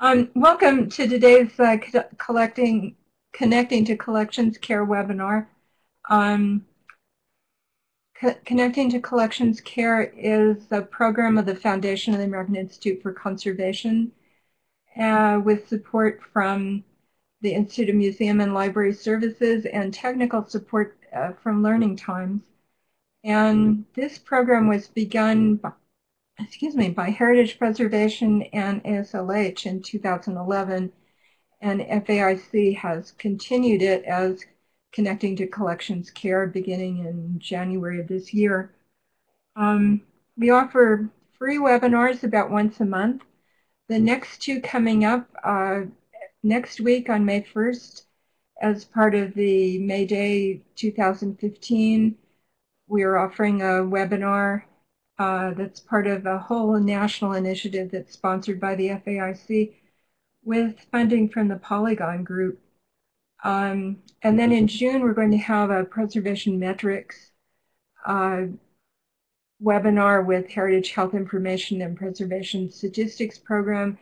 Um, welcome to today's uh, collecting, Connecting to Collections Care webinar. Um, Co Connecting to Collections Care is a program of the Foundation of the American Institute for Conservation uh, with support from the Institute of Museum and Library Services and technical support uh, from Learning Times. And this program was begun excuse me, by Heritage Preservation and ASLH in 2011, and FAIC has continued it as Connecting to Collections Care beginning in January of this year. Um, we offer free webinars about once a month. The next two coming up uh, next week on May 1st as part of the May Day 2015, we are offering a webinar uh, that's part of a whole national initiative that's sponsored by the FAIC with funding from the Polygon Group. Um, and then in June, we're going to have a preservation metrics uh, webinar with Heritage Health Information and Preservation Statistics Program.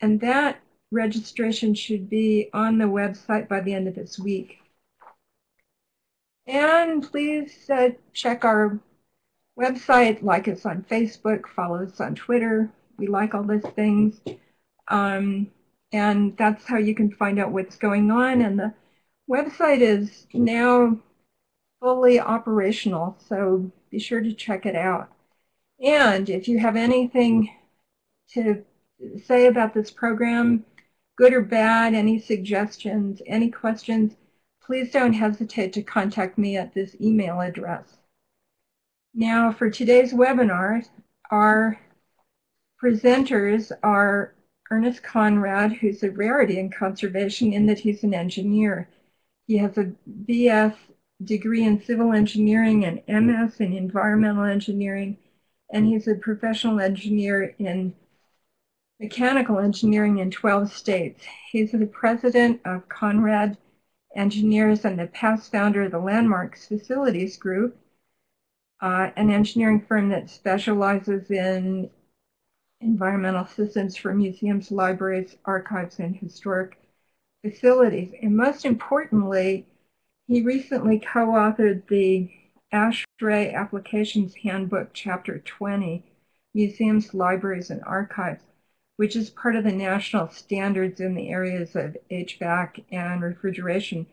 And that registration should be on the website by the end of this week. And please uh, check our website, like us on Facebook, follow us on Twitter. We like all those things. Um, and that's how you can find out what's going on. And the website is now fully operational, so be sure to check it out. And if you have anything to say about this program, good or bad, any suggestions, any questions, please don't hesitate to contact me at this email address. Now for today's webinar, our presenters are Ernest Conrad, who's a rarity in conservation in that he's an engineer. He has a BS degree in civil engineering and MS in environmental engineering, and he's a professional engineer in mechanical engineering in 12 states. He's the president of Conrad Engineers and the past founder of the Landmarks Facilities Group, uh, an engineering firm that specializes in environmental systems for museums, libraries, archives, and historic facilities. And most importantly, he recently co-authored the ASHRAE Applications Handbook, Chapter 20, Museums, Libraries, and Archives, which is part of the national standards in the areas of HVAC and refrigeration.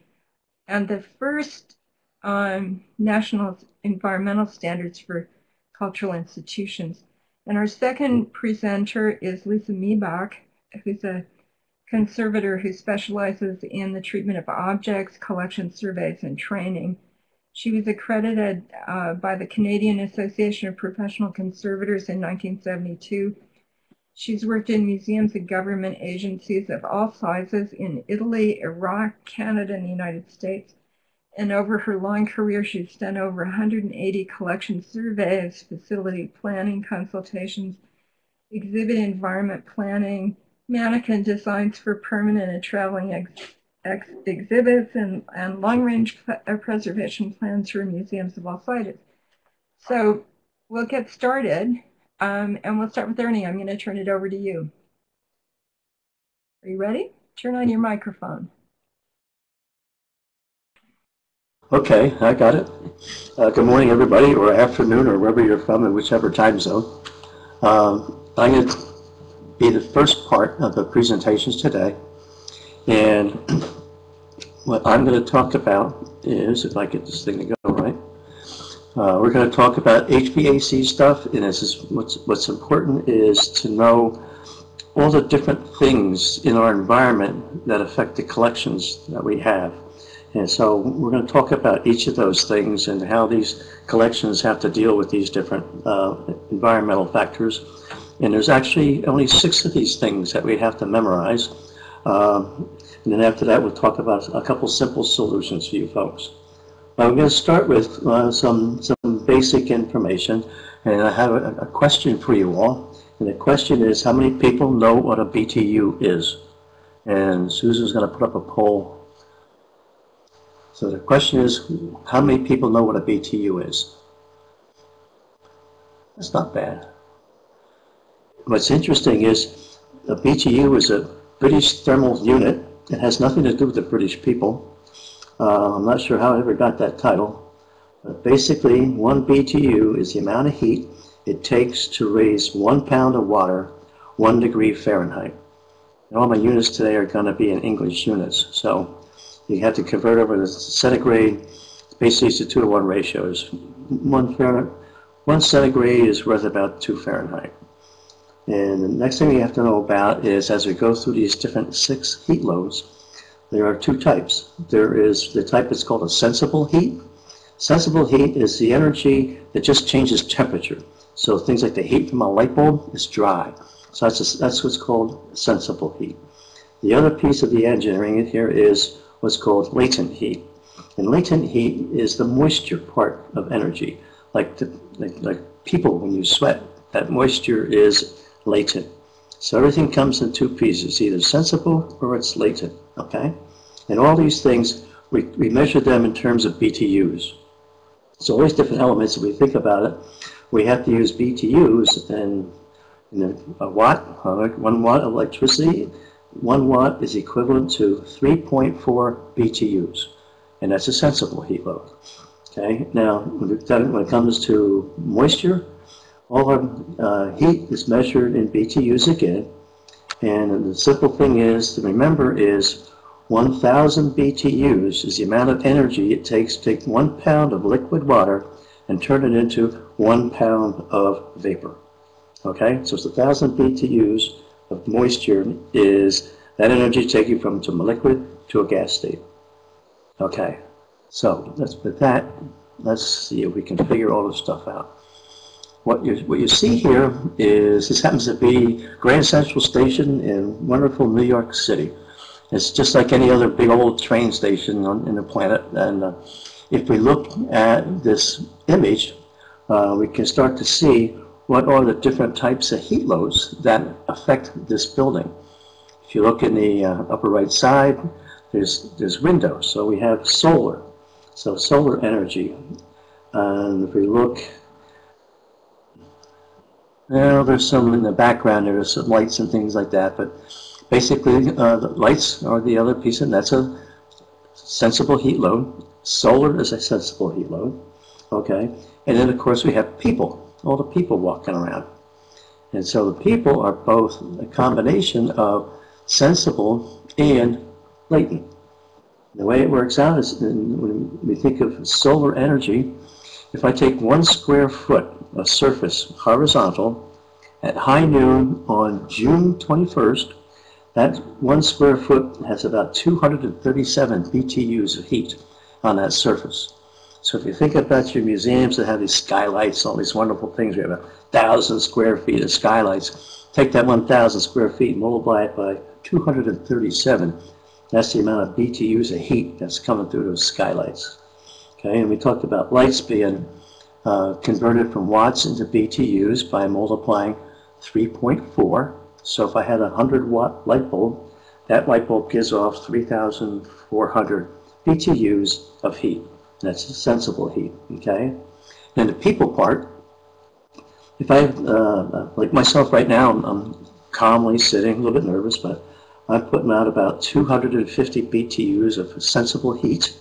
And the first um, national environmental standards for cultural institutions. And our second presenter is Lisa Mibach, who's a conservator who specializes in the treatment of objects, collection surveys, and training. She was accredited uh, by the Canadian Association of Professional Conservators in 1972. She's worked in museums and government agencies of all sizes in Italy, Iraq, Canada, and the United States. And over her long career, she's done over 180 collection surveys, facility planning consultations, exhibit environment planning, mannequin designs for permanent and traveling ex ex exhibits, and, and long-range uh, preservation plans for museums of all sizes. So we'll get started, um, and we'll start with Ernie. I'm going to turn it over to you. Are you ready? Turn on your microphone. Okay, I got it. Uh, good morning, everybody, or afternoon, or wherever you're from, in whichever time zone. Um, I'm going to be the first part of the presentations today. And what I'm going to talk about is, if I get this thing to go right, uh, we're going to talk about HVAC stuff, and this is what's, what's important is to know all the different things in our environment that affect the collections that we have. And so we're going to talk about each of those things and how these collections have to deal with these different uh, environmental factors. And there's actually only six of these things that we have to memorize. Um, and then after that, we'll talk about a couple simple solutions for you folks. I'm going to start with uh, some, some basic information. And I have a, a question for you all. And the question is, how many people know what a BTU is? And Susan's going to put up a poll so the question is, how many people know what a BTU is? That's not bad. What's interesting is a BTU is a British thermal unit. It has nothing to do with the British people. Uh, I'm not sure how I ever got that title. But basically, one BTU is the amount of heat it takes to raise one pound of water one degree Fahrenheit. And all my units today are going to be in English units. So you have to convert over to centigrade. Basically, it's a two to one ratio. Is one Fahrenheit, one centigrade is worth about two Fahrenheit. And the next thing you have to know about is as we go through these different six heat loads, there are two types. There is the type that's called a sensible heat. Sensible heat is the energy that just changes temperature. So things like the heat from a light bulb is dry. So that's, a, that's what's called sensible heat. The other piece of the engineering here is what's called latent heat. And latent heat is the moisture part of energy. Like, the, like, like people, when you sweat, that moisture is latent. So everything comes in two pieces, either sensible or it's latent, okay? And all these things, we, we measure them in terms of BTUs. So all these different elements, if we think about it, we have to use BTUs and a watt, uh, one watt electricity, one watt is equivalent to 3.4 BTUs, and that's a sensible heat load. Okay, now when it comes to moisture, all our uh, heat is measured in BTUs again, and the simple thing is to remember is 1,000 BTUs is the amount of energy it takes to take one pound of liquid water and turn it into one pound of vapor. Okay, so it's 1,000 BTUs of moisture is that energy taken from from a liquid to a gas state. Okay, so let's with that, let's see if we can figure all this stuff out. What you, what you see here is, this happens to be Grand Central Station in wonderful New York City. It's just like any other big old train station on, in the planet. And uh, if we look at this image, uh, we can start to see what are the different types of heat loads that affect this building. If you look in the uh, upper right side, there's, there's windows. So we have solar, so solar energy. And if we look, well, there's some in the background, there's some lights and things like that, but basically uh, the lights are the other piece, and that's a sensible heat load. Solar is a sensible heat load, okay? And then, of course, we have people all the people walking around. And so the people are both a combination of sensible and latent. The way it works out is when we think of solar energy, if I take one square foot of surface horizontal at high noon on June 21st, that one square foot has about 237 BTUs of heat on that surface. So if you think about your museums that have these skylights, all these wonderful things, we have a thousand square feet of skylights. Take that 1,000 square feet, multiply it by 237. That's the amount of BTUs of heat that's coming through those skylights. Okay, and we talked about lights being uh, converted from watts into BTUs by multiplying 3.4. So if I had a 100 watt light bulb, that light bulb gives off 3,400 BTUs of heat. That's sensible heat, okay? And the people part, if I, uh, like myself right now, I'm, I'm calmly sitting, a little bit nervous, but I'm putting out about 250 BTUs of sensible heat,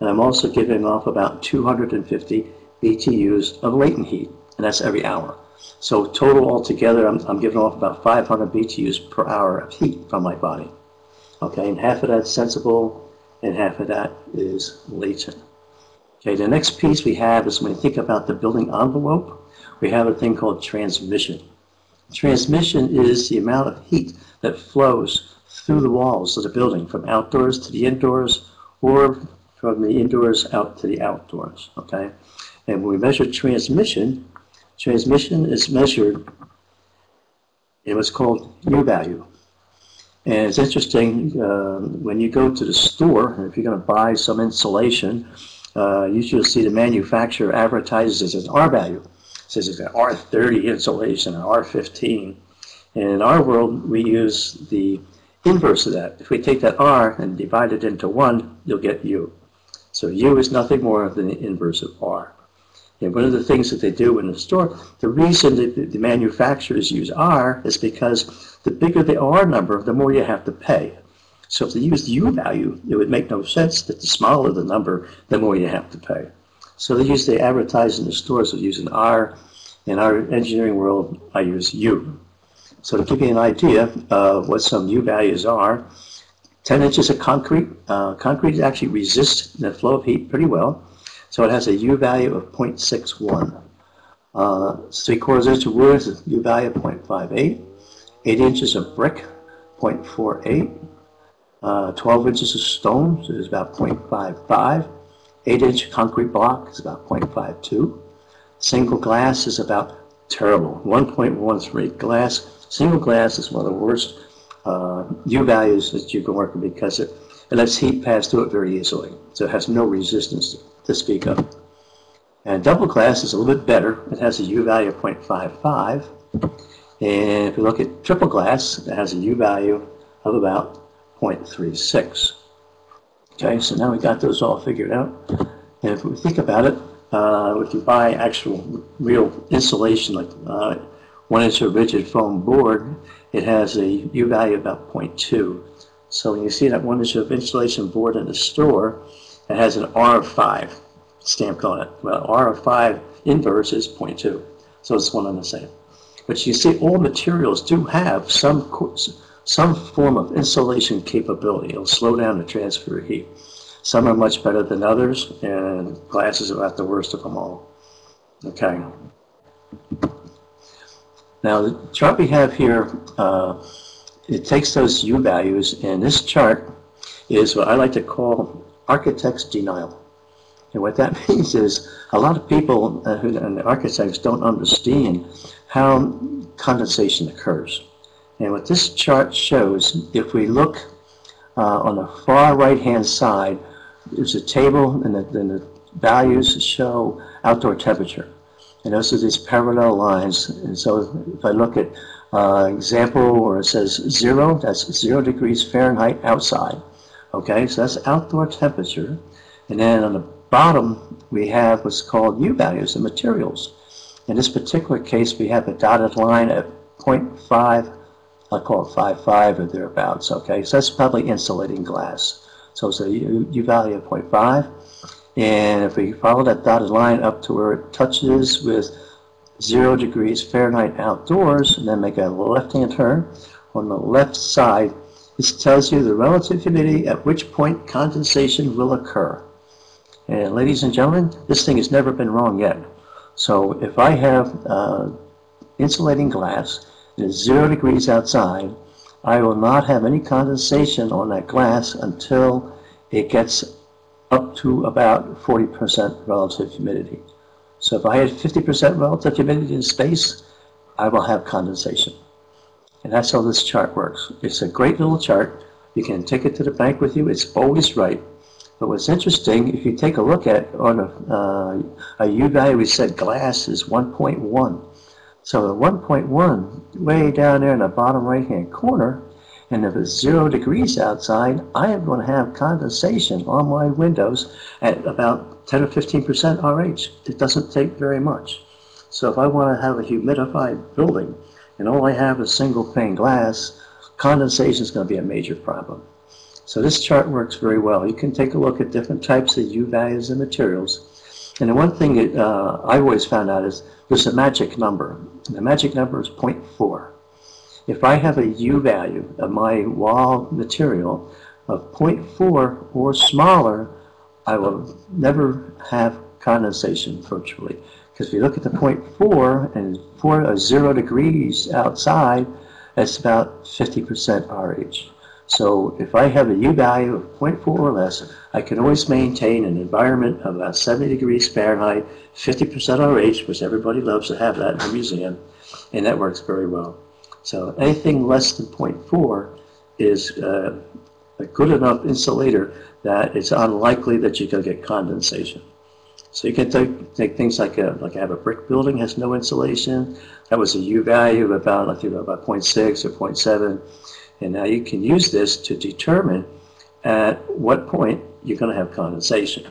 and I'm also giving off about 250 BTUs of latent heat, and that's every hour. So total altogether, I'm, I'm giving off about 500 BTUs per hour of heat from my body. Okay, and half of that's sensible, and half of that is latent. Okay, the next piece we have is when we think about the building envelope, we have a thing called transmission. Transmission is the amount of heat that flows through the walls of the building from outdoors to the indoors or from the indoors out to the outdoors, okay? And when we measure transmission, transmission is measured in what's called U value. And it's interesting, uh, when you go to the store, if you're going to buy some insulation, uh, you'll see the manufacturer advertises as R value. It says it's an R30 insulation, an R15. And in our world, we use the inverse of that. If we take that R and divide it into 1, you'll get U. So U is nothing more than the inverse of R. And one of the things that they do in the store, the reason that the manufacturers use R is because the bigger the R number, the more you have to pay. So if they use the U value, it would make no sense that the smaller the number, the more you have to pay. So they use, they advertise in the stores of using R. In our engineering world, I use U. So to give you an idea of what some U values are, 10 inches of concrete. Uh, concrete actually resists the flow of heat pretty well. So it has a U value of 0.61. Uh, three quarters inch of wood is a U value of 0.58. Eight inches of brick, 0.48. Uh, 12 inches of stone so is about 0.55. 8 inch concrete block is about 0.52. Single glass is about terrible, 1.13. Glass, single glass is one of the worst uh, U values that you can work with because it, it lets heat pass through it very easily. So it has no resistance to speak of. And double glass is a little bit better. It has a U value of 0.55. And if you look at triple glass, it has a U value of about 0.36. Okay, so now we got those all figured out. And if we think about it, uh, if you buy actual real insulation, like uh, one inch of rigid foam board, it has a U value of about 0.2. So when you see that one inch of insulation board in the store, it has an R of 5 stamped on it. Well, R of 5 inverse is 0.2. So it's one and the same. But you see all materials do have some some form of insulation capability. It'll slow down the transfer of heat. Some are much better than others, and glass is about the worst of them all. Okay. Now, the chart we have here, uh, it takes those U values, and this chart is what I like to call architect's denial. And what that means is a lot of people uh, who, and architects don't understand how condensation occurs. And what this chart shows, if we look uh, on the far right-hand side, there's a table and the, and the values show outdoor temperature. And those are these parallel lines. And so if I look at uh, example where it says zero, that's zero degrees Fahrenheit outside. Okay, so that's outdoor temperature. And then on the bottom, we have what's called U values, the materials. In this particular case, we have a dotted line at 0.5 I'll call it 5.5 or thereabouts, okay? So that's probably insulating glass. So it's a U, U value of 0.5. And if we follow that dotted line up to where it touches with 0 degrees Fahrenheit outdoors, and then make a left-hand turn, on the left side, this tells you the relative humidity at which point condensation will occur. And ladies and gentlemen, this thing has never been wrong yet. So if I have uh, insulating glass it is zero degrees outside, I will not have any condensation on that glass until it gets up to about 40% relative humidity. So if I had 50% relative humidity in space, I will have condensation. And that's how this chart works. It's a great little chart. You can take it to the bank with you. It's always right. But what's interesting, if you take a look at on a, uh, a U value, we said glass is 1.1. So at 1.1, way down there in the bottom right-hand corner, and if it's zero degrees outside, I am going to have condensation on my windows at about 10 or 15% RH. It doesn't take very much. So if I want to have a humidified building and all I have is single pane glass, condensation is going to be a major problem. So this chart works very well. You can take a look at different types of U values and materials and the one thing that uh, I always found out is there's a magic number. The magic number is 0.4. If I have a U value of my wall material of 0.4 or smaller, I will never have condensation virtually. Because if you look at the 0.4 and 4 or 0 degrees outside, that's about 50% RH. So if I have a U value of 0.4 or less, I can always maintain an environment of about 70 degrees Fahrenheit, 50% RH, which everybody loves to have that in a museum, and that works very well. So anything less than 0.4 is uh, a good enough insulator that it's unlikely that you're going to get condensation. So you can take, take things like a, like I have a brick building has no insulation. That was a U value of about I think about 0.6 or 0.7. And now you can use this to determine at what point you're going to have condensation.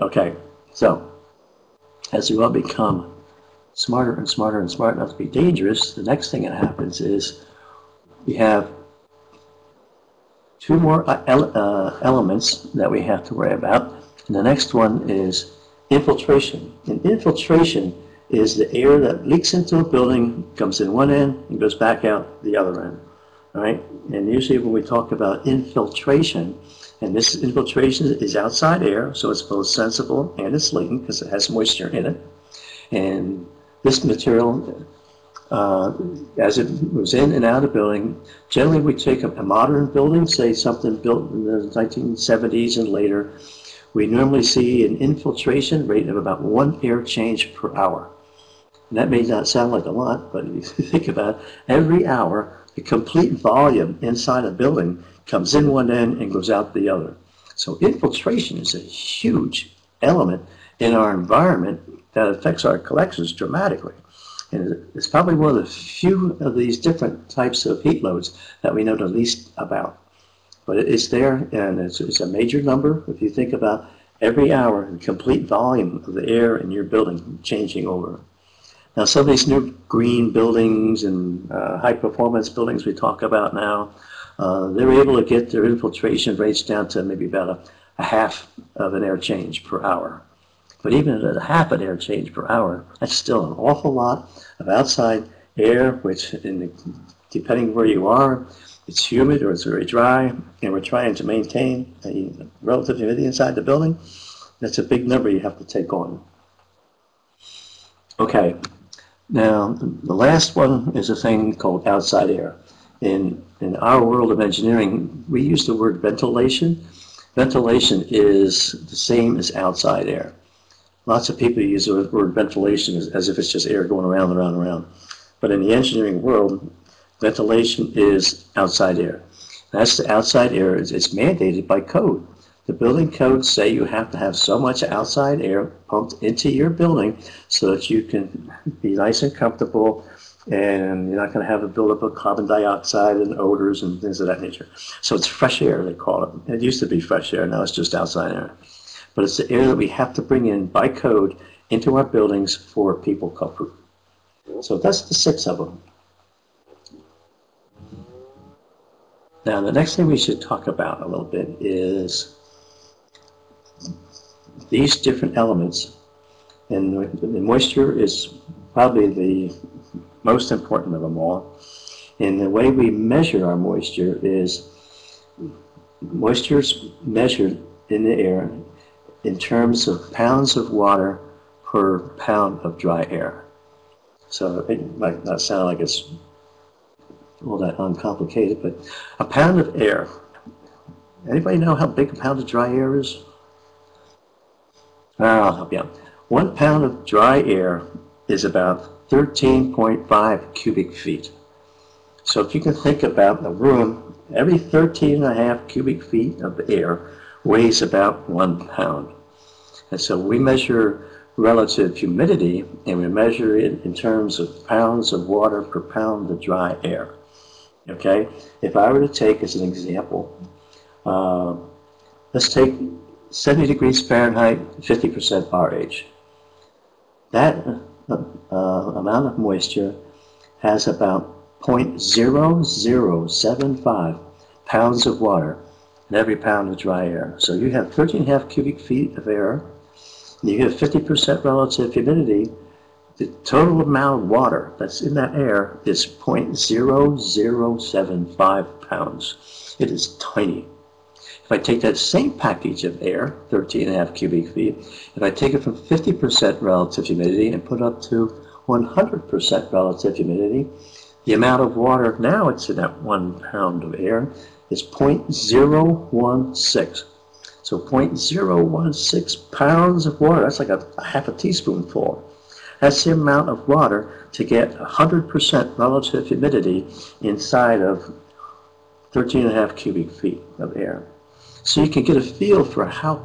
Okay, so as we all become smarter and smarter and smart enough to be dangerous, the next thing that happens is we have two more uh, ele uh, elements that we have to worry about. And the next one is infiltration. And infiltration is the air that leaks into a building, comes in one end and goes back out the other end. Right? And usually when we talk about infiltration, and this infiltration is outside air, so it's both sensible and it's latent because it has moisture in it. And this material, uh, as it moves in and out of building, generally we take a, a modern building, say something built in the 1970s and later, we normally see an infiltration rate of about one air change per hour. And that may not sound like a lot, but if you think about it, every hour, the complete volume inside a building comes in one end and goes out the other. So infiltration is a huge element in our environment that affects our collections dramatically. And it's probably one of the few of these different types of heat loads that we know the least about. But it's there, and it's, it's a major number if you think about every hour the complete volume of the air in your building changing over. Now, some of these new green buildings and uh, high performance buildings we talk about now, uh, they're able to get their infiltration rates down to maybe about a, a half of an air change per hour. But even at a half an air change per hour, that's still an awful lot of outside air, which the, depending where you are, it's humid or it's very dry, and we're trying to maintain a relative humidity inside the building, that's a big number you have to take on. Okay, now the last one is a thing called outside air. In, in our world of engineering, we use the word ventilation. Ventilation is the same as outside air. Lots of people use the word ventilation as, as if it's just air going around and around and around. But in the engineering world, ventilation is outside air. That's the outside air. It's, it's mandated by code. The building codes say you have to have so much outside air pumped into your building so that you can be nice and comfortable and you're not going to have a buildup of carbon dioxide and odors and things of that nature. So it's fresh air, they call it. It used to be fresh air, now it's just outside air. But it's the air that we have to bring in by code into our buildings for people comfort. So that's the six of them. Now, the next thing we should talk about a little bit is these different elements. And the moisture is probably the most important of them all. And the way we measure our moisture is moisture is measured in the air in terms of pounds of water per pound of dry air. So it might not sound like it's all that uncomplicated, but a pound of air. Anybody know how big a pound of dry air is? I'll help you out. One pound of dry air is about 13.5 cubic feet. So if you can think about the room, every 13 and a half cubic feet of air weighs about one pound. And so we measure relative humidity and we measure it in terms of pounds of water per pound of dry air. Okay, if I were to take as an example, uh, let's take 70 degrees Fahrenheit, 50% RH. That uh, uh, amount of moisture has about 0.0075 pounds of water in every pound of dry air. So you have 13.5 cubic feet of air, and you have 50% relative humidity, the total amount of water that's in that air is 0.0075 pounds. It is tiny. If I take that same package of air, 13 and a half cubic feet, if I take it from 50% relative humidity and put it up to 100% relative humidity, the amount of water now it's in that one pound of air is 0.016. So 0.016 pounds of water, that's like a, a half a teaspoonful. That's the amount of water to get 100% relative humidity inside of 13 and a half cubic feet of air. So you can get a feel for how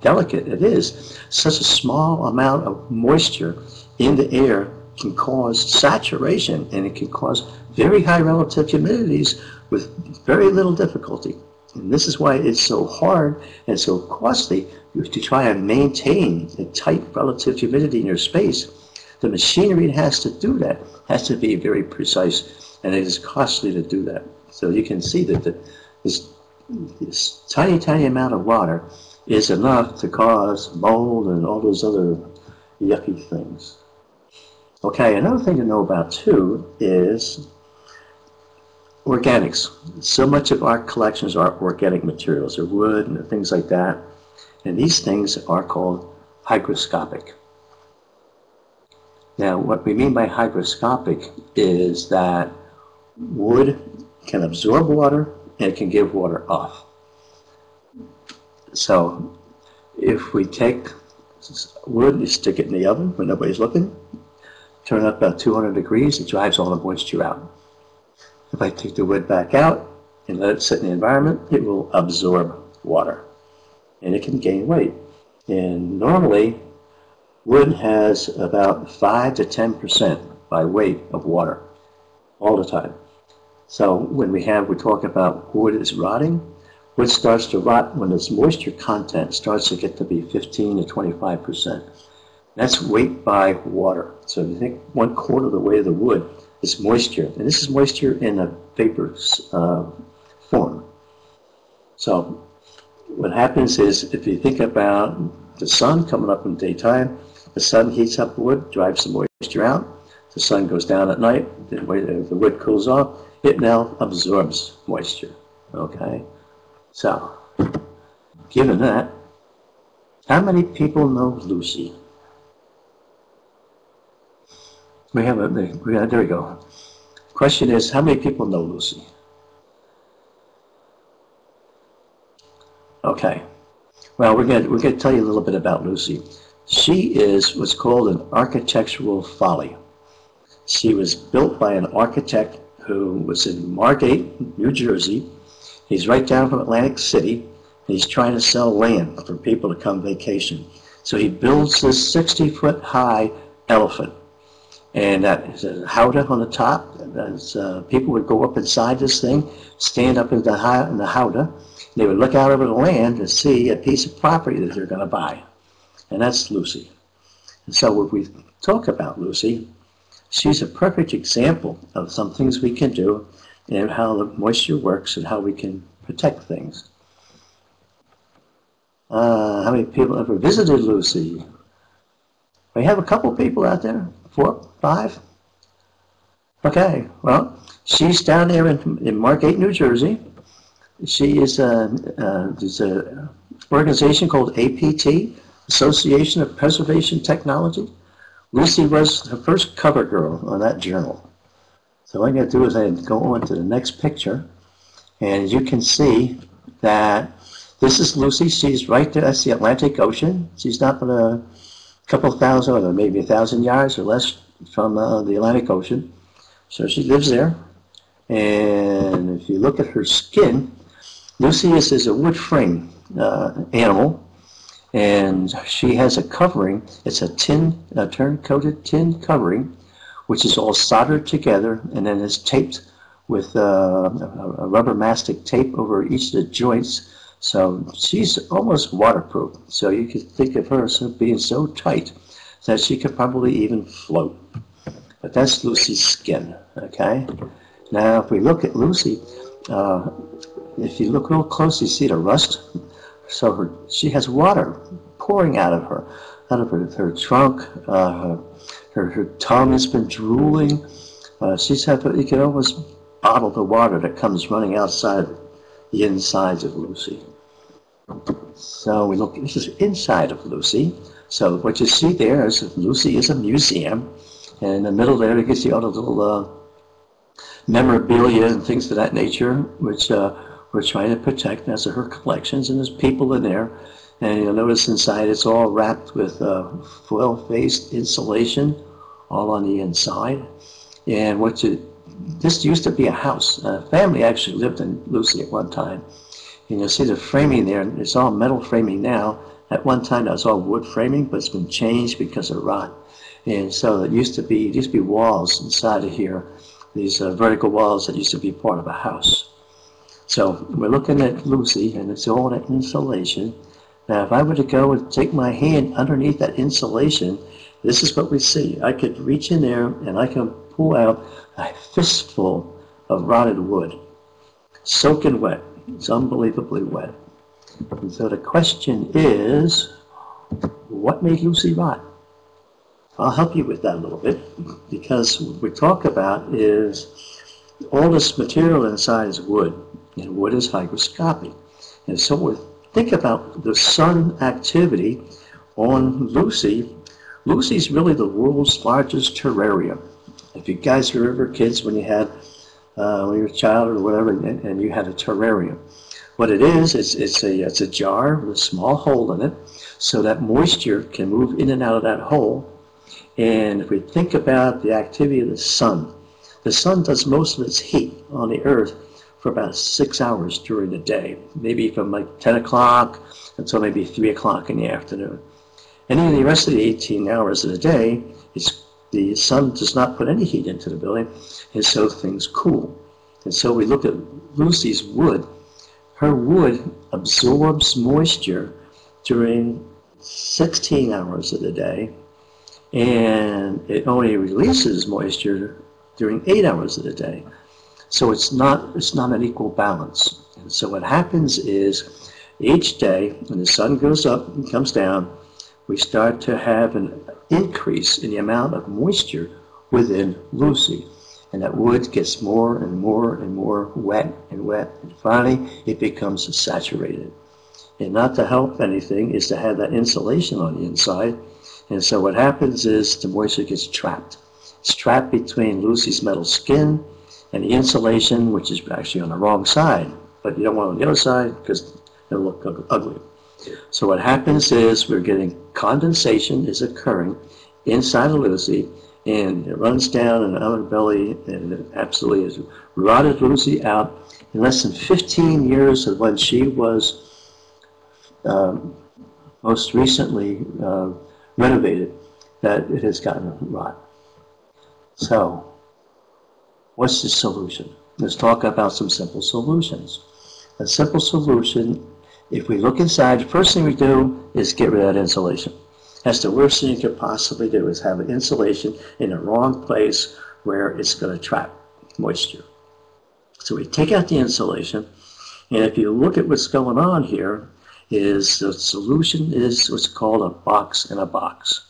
delicate it is. Such a small amount of moisture in the air can cause saturation and it can cause very high relative humidities with very little difficulty. And this is why it's so hard and so costly to try and maintain a tight relative humidity in your space. The machinery that has to do that has to be very precise, and it is costly to do that. So you can see that the, this, this tiny, tiny amount of water is enough to cause mold and all those other yucky things. Okay, another thing to know about too is organics. So much of our collections are organic materials, or wood and things like that. And these things are called hygroscopic. Now, what we mean by hygroscopic is that wood can absorb water and it can give water off. So, if we take wood, you stick it in the oven when nobody's looking, turn it up about 200 degrees, it drives all the moisture out. If I take the wood back out and let it sit in the environment, it will absorb water and it can gain weight. And normally, wood has about 5 to 10% by weight of water all the time. So when we have, we talk about wood is rotting, wood starts to rot when its moisture content starts to get to be 15 to 25%. That's weight by water. So if you think one quarter of the weight of the wood is moisture, and this is moisture in a vapor uh, form. So what happens is if you think about the sun coming up in the daytime, the sun heats up the wood, drives the moisture out. The sun goes down at night, the, the wood cools off, it now absorbs moisture. Okay? So, given that, how many people know Lucy? We have a, we have, uh, there we go. Question is, how many people know Lucy? Okay. Well, we're going we're going to tell you a little bit about Lucy. She is what's called an architectural folly. She was built by an architect who was in Margate, New Jersey. He's right down from Atlantic City. He's trying to sell land for people to come vacation. So he builds this 60 foot high elephant. And that is a howdah on the top. As, uh, people would go up inside this thing, stand up in the, in the howdah, they would look out over the land to see a piece of property that they're going to buy. And that's Lucy. And so when we talk about Lucy, she's a perfect example of some things we can do and how the moisture works and how we can protect things. Uh, how many people ever visited Lucy? We have a couple people out there, four, five. Okay, well, she's down there in, in Margate, New Jersey. She is a, uh, there's an organization called APT, Association of Preservation Technology. Lucy was the first cover girl on that journal. So what I'm going to do is I go on to the next picture, and you can see that this is Lucy. She's right there. That's the Atlantic Ocean. She's not but a couple thousand, or maybe a thousand yards or less from uh, the Atlantic Ocean. So she lives there. And if you look at her skin, Lucy's is a wood frame uh, animal, and she has a covering. It's a tin, a terne-coated tin covering, which is all soldered together, and then is taped with uh, a rubber mastic tape over each of the joints. So she's almost waterproof. So you could think of her as being so tight that she could probably even float. But that's Lucy's skin, okay? Now, if we look at Lucy, uh, if you look real close, you see the rust. So her, she has water pouring out of her, out of her, her trunk. Uh, her, her tongue has been drooling. Uh, she's had, you can almost bottle the water that comes running outside the insides of Lucy. So we look, this is inside of Lucy. So what you see there is Lucy is a museum. And in the middle there, you can see all the little uh, memorabilia and things of that nature, which uh, we're trying to protect. That's her collections, and there's people in there. And you'll notice inside it's all wrapped with uh, foil-faced insulation all on the inside. And what you, this used to be a house. A family actually lived in Lucy at one time. And you'll see the framing there. It's all metal framing now. At one time, that was all wood framing, but it's been changed because of rot. And so it used to be, it used to be walls inside of here, these uh, vertical walls that used to be part of a house. So we're looking at Lucy, and it's all that insulation. Now, if I were to go and take my hand underneath that insulation, this is what we see. I could reach in there and I can pull out a fistful of rotted wood, soaking wet. It's unbelievably wet. And so the question is, what made Lucy rot? I'll help you with that a little bit because what we talk about is all this material inside is wood, and what is hygroscopic. And so we think about the sun activity on Lucy. Lucy's really the world's largest terrarium. If you guys remember kids when you had, uh, when you were a child or whatever, and, and you had a terrarium. What it is, it's, it's, a, it's a jar with a small hole in it so that moisture can move in and out of that hole and if we think about the activity of the sun, the sun does most of its heat on the earth for about six hours during the day, maybe from like 10 o'clock until maybe 3 o'clock in the afternoon. And then the rest of the 18 hours of the day, the sun does not put any heat into the building, and so things cool. And so we look at Lucy's wood. Her wood absorbs moisture during 16 hours of the day and it only releases moisture during eight hours of the day. So it's not, it's not an equal balance. And so what happens is each day when the sun goes up and comes down, we start to have an increase in the amount of moisture within Lucy. And that wood gets more and more and more wet and wet. And finally, it becomes saturated. And not to help anything is to have that insulation on the inside and so what happens is the moisture gets trapped. It's trapped between Lucy's metal skin and the insulation, which is actually on the wrong side. But you don't want it on the other side because it'll look ugly. So what happens is we're getting condensation is occurring inside of Lucy and it runs down in the underbelly and it absolutely has rotted Lucy out in less than 15 years of when she was um, most recently uh, renovated that it has gotten rot. So, what's the solution? Let's talk about some simple solutions. A simple solution, if we look inside, the first thing we do is get rid of that insulation. That's the worst thing you could possibly do is have insulation in the wrong place where it's going to trap moisture. So we take out the insulation, and if you look at what's going on here, is the solution is what's called a box in a box.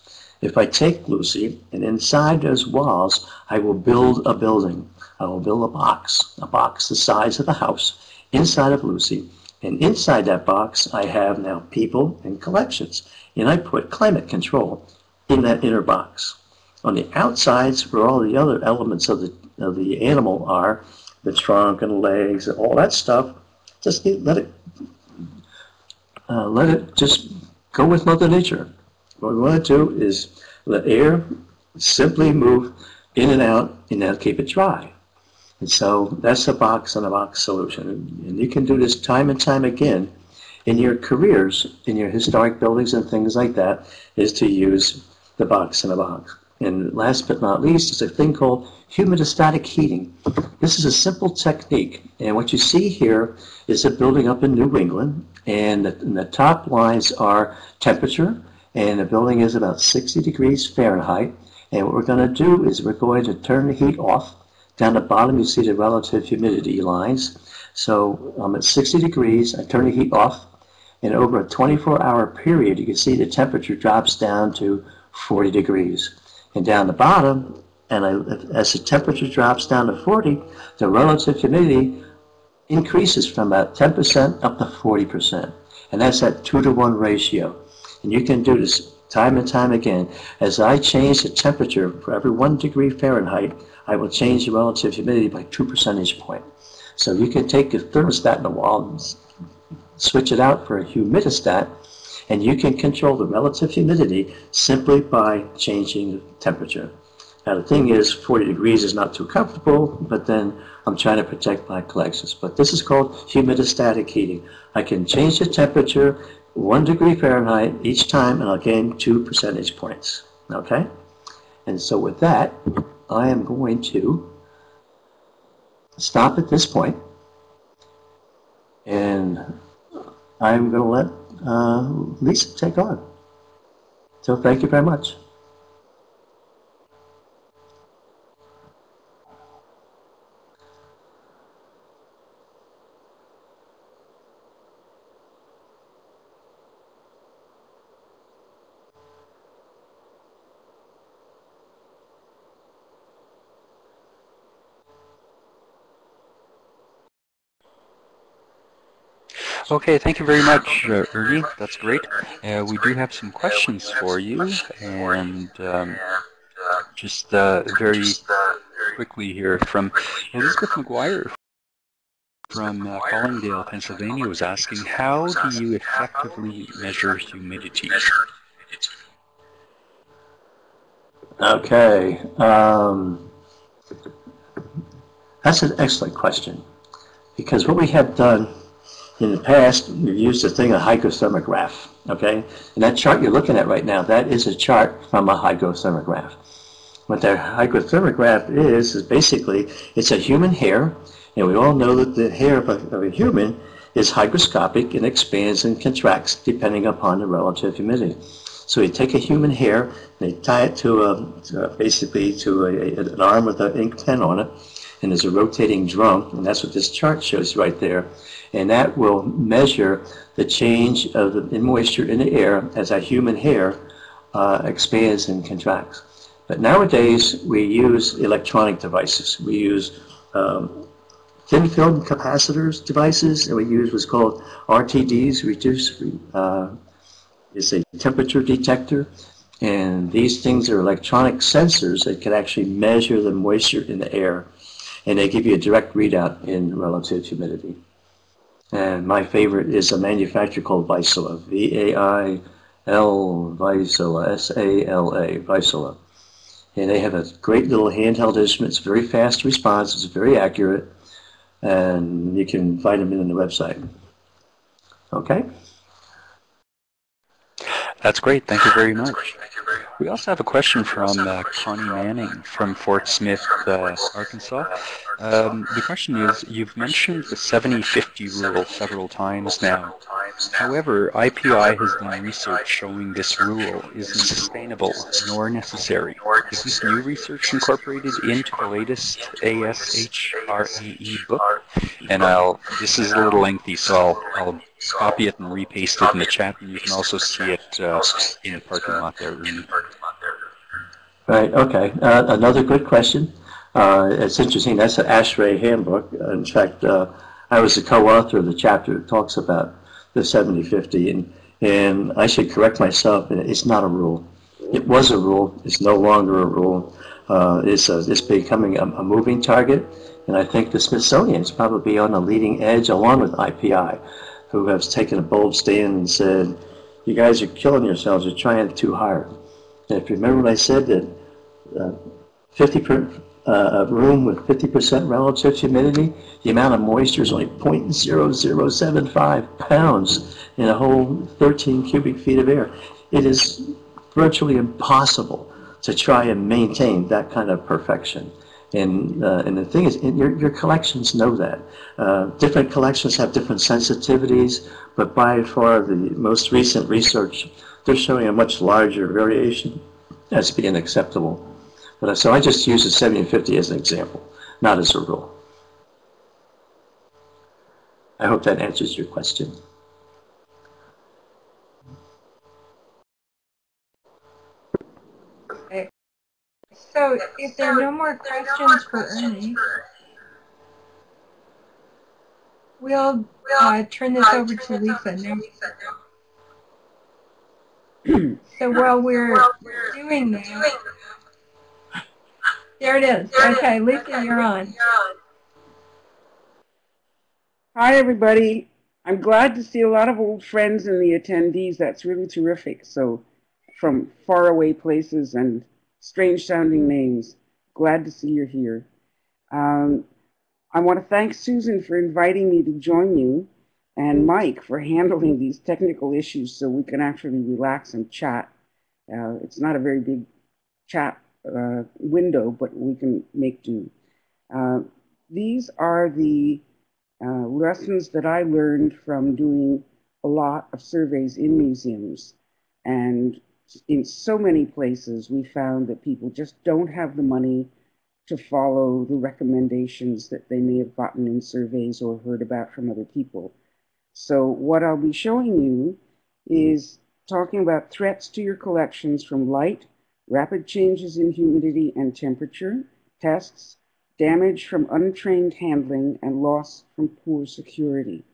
If I take Lucy and inside those walls, I will build a building. I will build a box, a box the size of the house inside of Lucy. And inside that box, I have now people and collections. And I put climate control in that inner box. On the outsides, where all the other elements of the, of the animal are, the trunk and legs and all that stuff, just let it uh, let it just go with Mother Nature. What we want to do is let air simply move in and out and then keep it dry. And so that's a box on a box solution. And you can do this time and time again in your careers, in your historic buildings and things like that, is to use the box in a box. And last but not least is a thing called humidistatic heating. This is a simple technique. And what you see here is a building up in New England and the, and the top lines are temperature, and the building is about 60 degrees Fahrenheit. And what we're going to do is we're going to turn the heat off. Down the bottom, you see the relative humidity lines. So I'm at 60 degrees. I turn the heat off. And over a 24-hour period, you can see the temperature drops down to 40 degrees. And down the bottom, and I, as the temperature drops down to 40, the relative humidity increases from about 10% up to 40%. And that's that 2 to 1 ratio. And you can do this time and time again. As I change the temperature for every 1 degree Fahrenheit, I will change the relative humidity by 2 percentage point. So you can take a thermostat in the wall and switch it out for a humidistat, and you can control the relative humidity simply by changing the temperature. Now the thing is, 40 degrees is not too comfortable, but then I'm trying to protect my collections. But this is called humidistatic heating. I can change the temperature one degree Fahrenheit each time and I'll gain two percentage points. Okay? And so with that, I am going to stop at this point and I'm going to let uh, Lisa take on. So thank you very much. Okay, thank you very much, uh, Ernie. That's great. Uh, we do have some questions for you, and um, just uh, very quickly here from Elizabeth McGuire from uh, Collingdale, Pennsylvania, was asking, how do you effectively measure humidity? Okay, um, that's an excellent question because what we have done in the past, we've used a thing, a hygrothermograph, okay? And that chart you're looking at right now, that is a chart from a hygrothermograph. What that hygrothermograph is, is basically, it's a human hair, and we all know that the hair of a, of a human is hygroscopic and expands and contracts depending upon the relative humidity. So you take a human hair, they tie it to, a, to a basically to a, an arm with an ink pen on it, and there's a rotating drum, and that's what this chart shows right there and that will measure the change of the moisture in the air as a human hair uh, expands and contracts. But nowadays, we use electronic devices. We use um, thin film capacitors devices, and we use what's called RTDs, reduce, uh, is a temperature detector. And these things are electronic sensors that can actually measure the moisture in the air. And they give you a direct readout in relative humidity. And my favorite is a manufacturer called Vaisala, V-A-I-L Vaisala, S-A-L-A, Vaisala. And they have a great little handheld instrument. It's very fast response. It's very accurate. And you can find them in the website. Okay? That's great. Thank you very much. We also have a question from uh, Connie Manning from Fort Smith, uh, Arkansas. Um, the question is, you've mentioned the 70-50 rule several times now. However, IPI has done research showing this rule isn't sustainable nor necessary. Is this new research incorporated into the latest ASHRAE book? And I'll, this is a little lengthy, so I'll, I'll copy it and repaste it in the chat, and you can also see it uh, in the parking lot there, Right, okay. Uh, another good question. Uh, it's interesting, that's an ASHRAE handbook. In fact, uh, I was the co-author of the chapter that talks about the 70-50, and, and I should correct myself, it's not a rule. It was a rule, it's no longer a rule. Uh, it's, a, it's becoming a, a moving target, and I think the Smithsonian is probably on the leading edge along with IPI who has taken a bold stand and said, you guys are killing yourselves, you're trying too hard. And if you remember what I said, that uh, 50 per, uh, a room with 50% relative humidity, the amount of moisture is only 0.0075 pounds in a whole 13 cubic feet of air. It is virtually impossible to try and maintain that kind of perfection. And, uh, and the thing is, your, your collections know that. Uh, different collections have different sensitivities, but by far the most recent research, they're showing a much larger variation as being acceptable. But uh, so I just use the 70 and 50 as an example, not as a rule. I hope that answers your question. So if there are no more questions for Ernie, we'll uh, turn this over to Lisa now. so while we're doing that, there it is. Okay, Lisa, you're on. Hi, everybody. I'm glad to see a lot of old friends in the attendees. That's really terrific. So from faraway places and strange sounding names. Glad to see you're here. Um, I want to thank Susan for inviting me to join you and Mike for handling these technical issues so we can actually relax and chat. Uh, it's not a very big chat uh, window, but we can make do. Uh, these are the uh, lessons that I learned from doing a lot of surveys in museums. And in so many places, we found that people just don't have the money to follow the recommendations that they may have gotten in surveys or heard about from other people. So what I'll be showing you is talking about threats to your collections from light, rapid changes in humidity and temperature, pests, damage from untrained handling, and loss from poor security.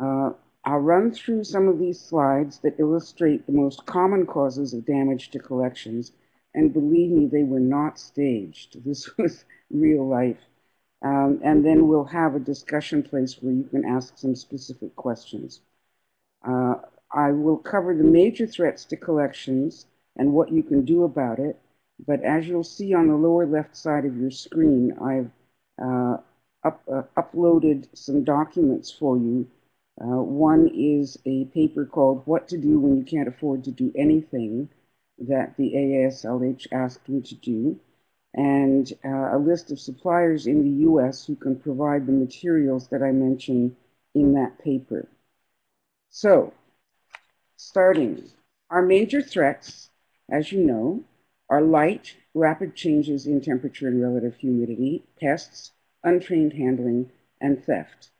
Uh, I'll run through some of these slides that illustrate the most common causes of damage to collections, and believe me, they were not staged. This was real life. Um, and then we'll have a discussion place where you can ask some specific questions. Uh, I will cover the major threats to collections and what you can do about it. But as you'll see on the lower left side of your screen, I've uh, up, uh, uploaded some documents for you. Uh, one is a paper called What to Do When You Can't Afford to Do Anything that the AASLH asked me to do, and uh, a list of suppliers in the US who can provide the materials that I mention in that paper. So, starting, our major threats, as you know, are light, rapid changes in temperature and relative humidity, pests, untrained handling, and theft.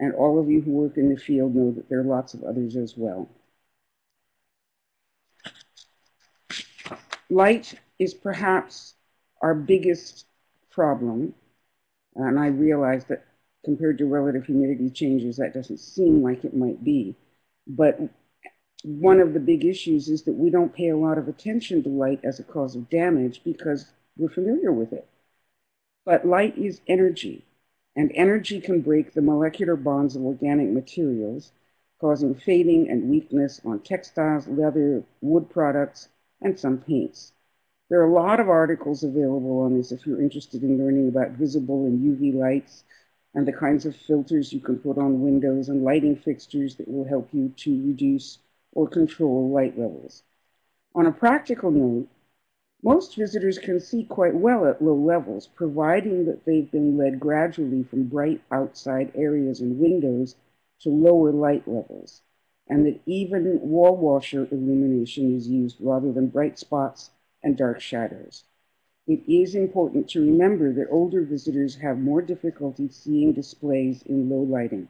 And all of you who work in the field know that there are lots of others as well. Light is perhaps our biggest problem, and I realize that compared to relative humidity changes, that doesn't seem like it might be. But one of the big issues is that we don't pay a lot of attention to light as a cause of damage because we're familiar with it. But light is energy, and energy can break the molecular bonds of organic materials, causing fading and weakness on textiles, leather, wood products, and some paints. There are a lot of articles available on this if you're interested in learning about visible and UV lights and the kinds of filters you can put on windows and lighting fixtures that will help you to reduce or control light levels. On a practical note, most visitors can see quite well at low levels, providing that they've been led gradually from bright outside areas and windows to lower light levels, and that even wall washer illumination is used rather than bright spots and dark shadows. It is important to remember that older visitors have more difficulty seeing displays in low lighting.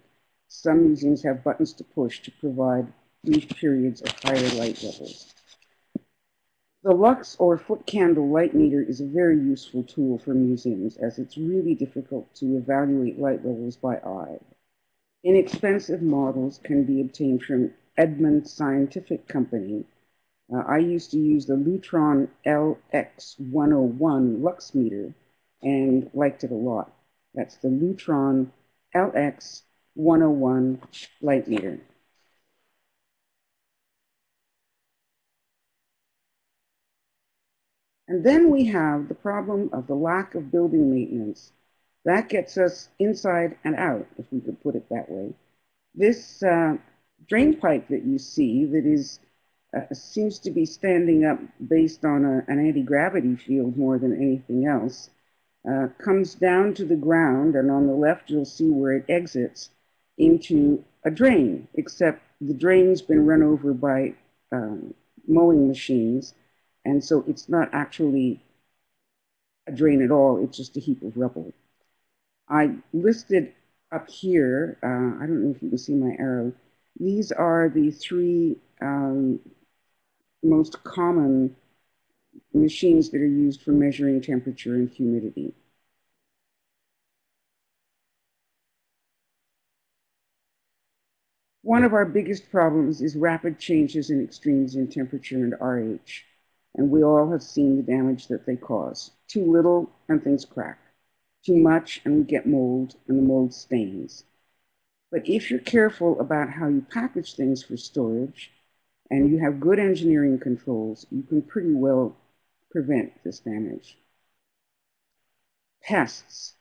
Some museums have buttons to push to provide brief periods of higher light levels. The lux or foot candle light meter is a very useful tool for museums as it's really difficult to evaluate light levels by eye. Inexpensive models can be obtained from Edmund Scientific Company. Uh, I used to use the Lutron LX101 lux meter and liked it a lot. That's the Lutron LX101 light meter. And then we have the problem of the lack of building maintenance. That gets us inside and out, if we could put it that way. This uh, drain pipe that you see that is uh, seems to be standing up based on a, an anti-gravity field more than anything else, uh, comes down to the ground, and on the left you'll see where it exits into a drain, except the drain's been run over by um, mowing machines, and so it's not actually a drain at all, it's just a heap of rubble. I listed up here, uh, I don't know if you can see my arrow, these are the three um, most common machines that are used for measuring temperature and humidity. One of our biggest problems is rapid changes and extremes in temperature and RH and we all have seen the damage that they cause. Too little and things crack. Too much and we get mold and the mold stains. But if you're careful about how you package things for storage and you have good engineering controls, you can pretty well prevent this damage. Pests.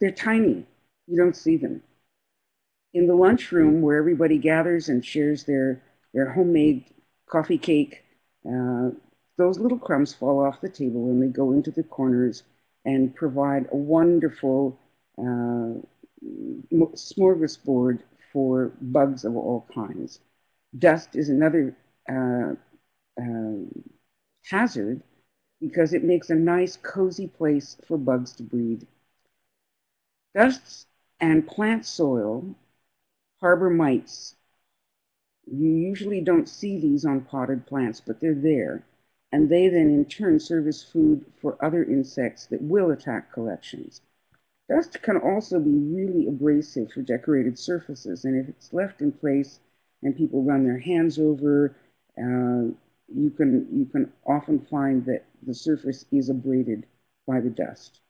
They're tiny. You don't see them. In the lunchroom where everybody gathers and shares their, their homemade coffee cake uh, those little crumbs fall off the table and they go into the corners and provide a wonderful uh, smorgasbord for bugs of all kinds. Dust is another uh, uh, hazard because it makes a nice cozy place for bugs to breed. Dust and plant soil harbor mites. You usually don't see these on potted plants, but they're there. And they then in turn serve as food for other insects that will attack collections. Dust can also be really abrasive for decorated surfaces, and if it's left in place and people run their hands over, uh, you can you can often find that the surface is abraded by the dust.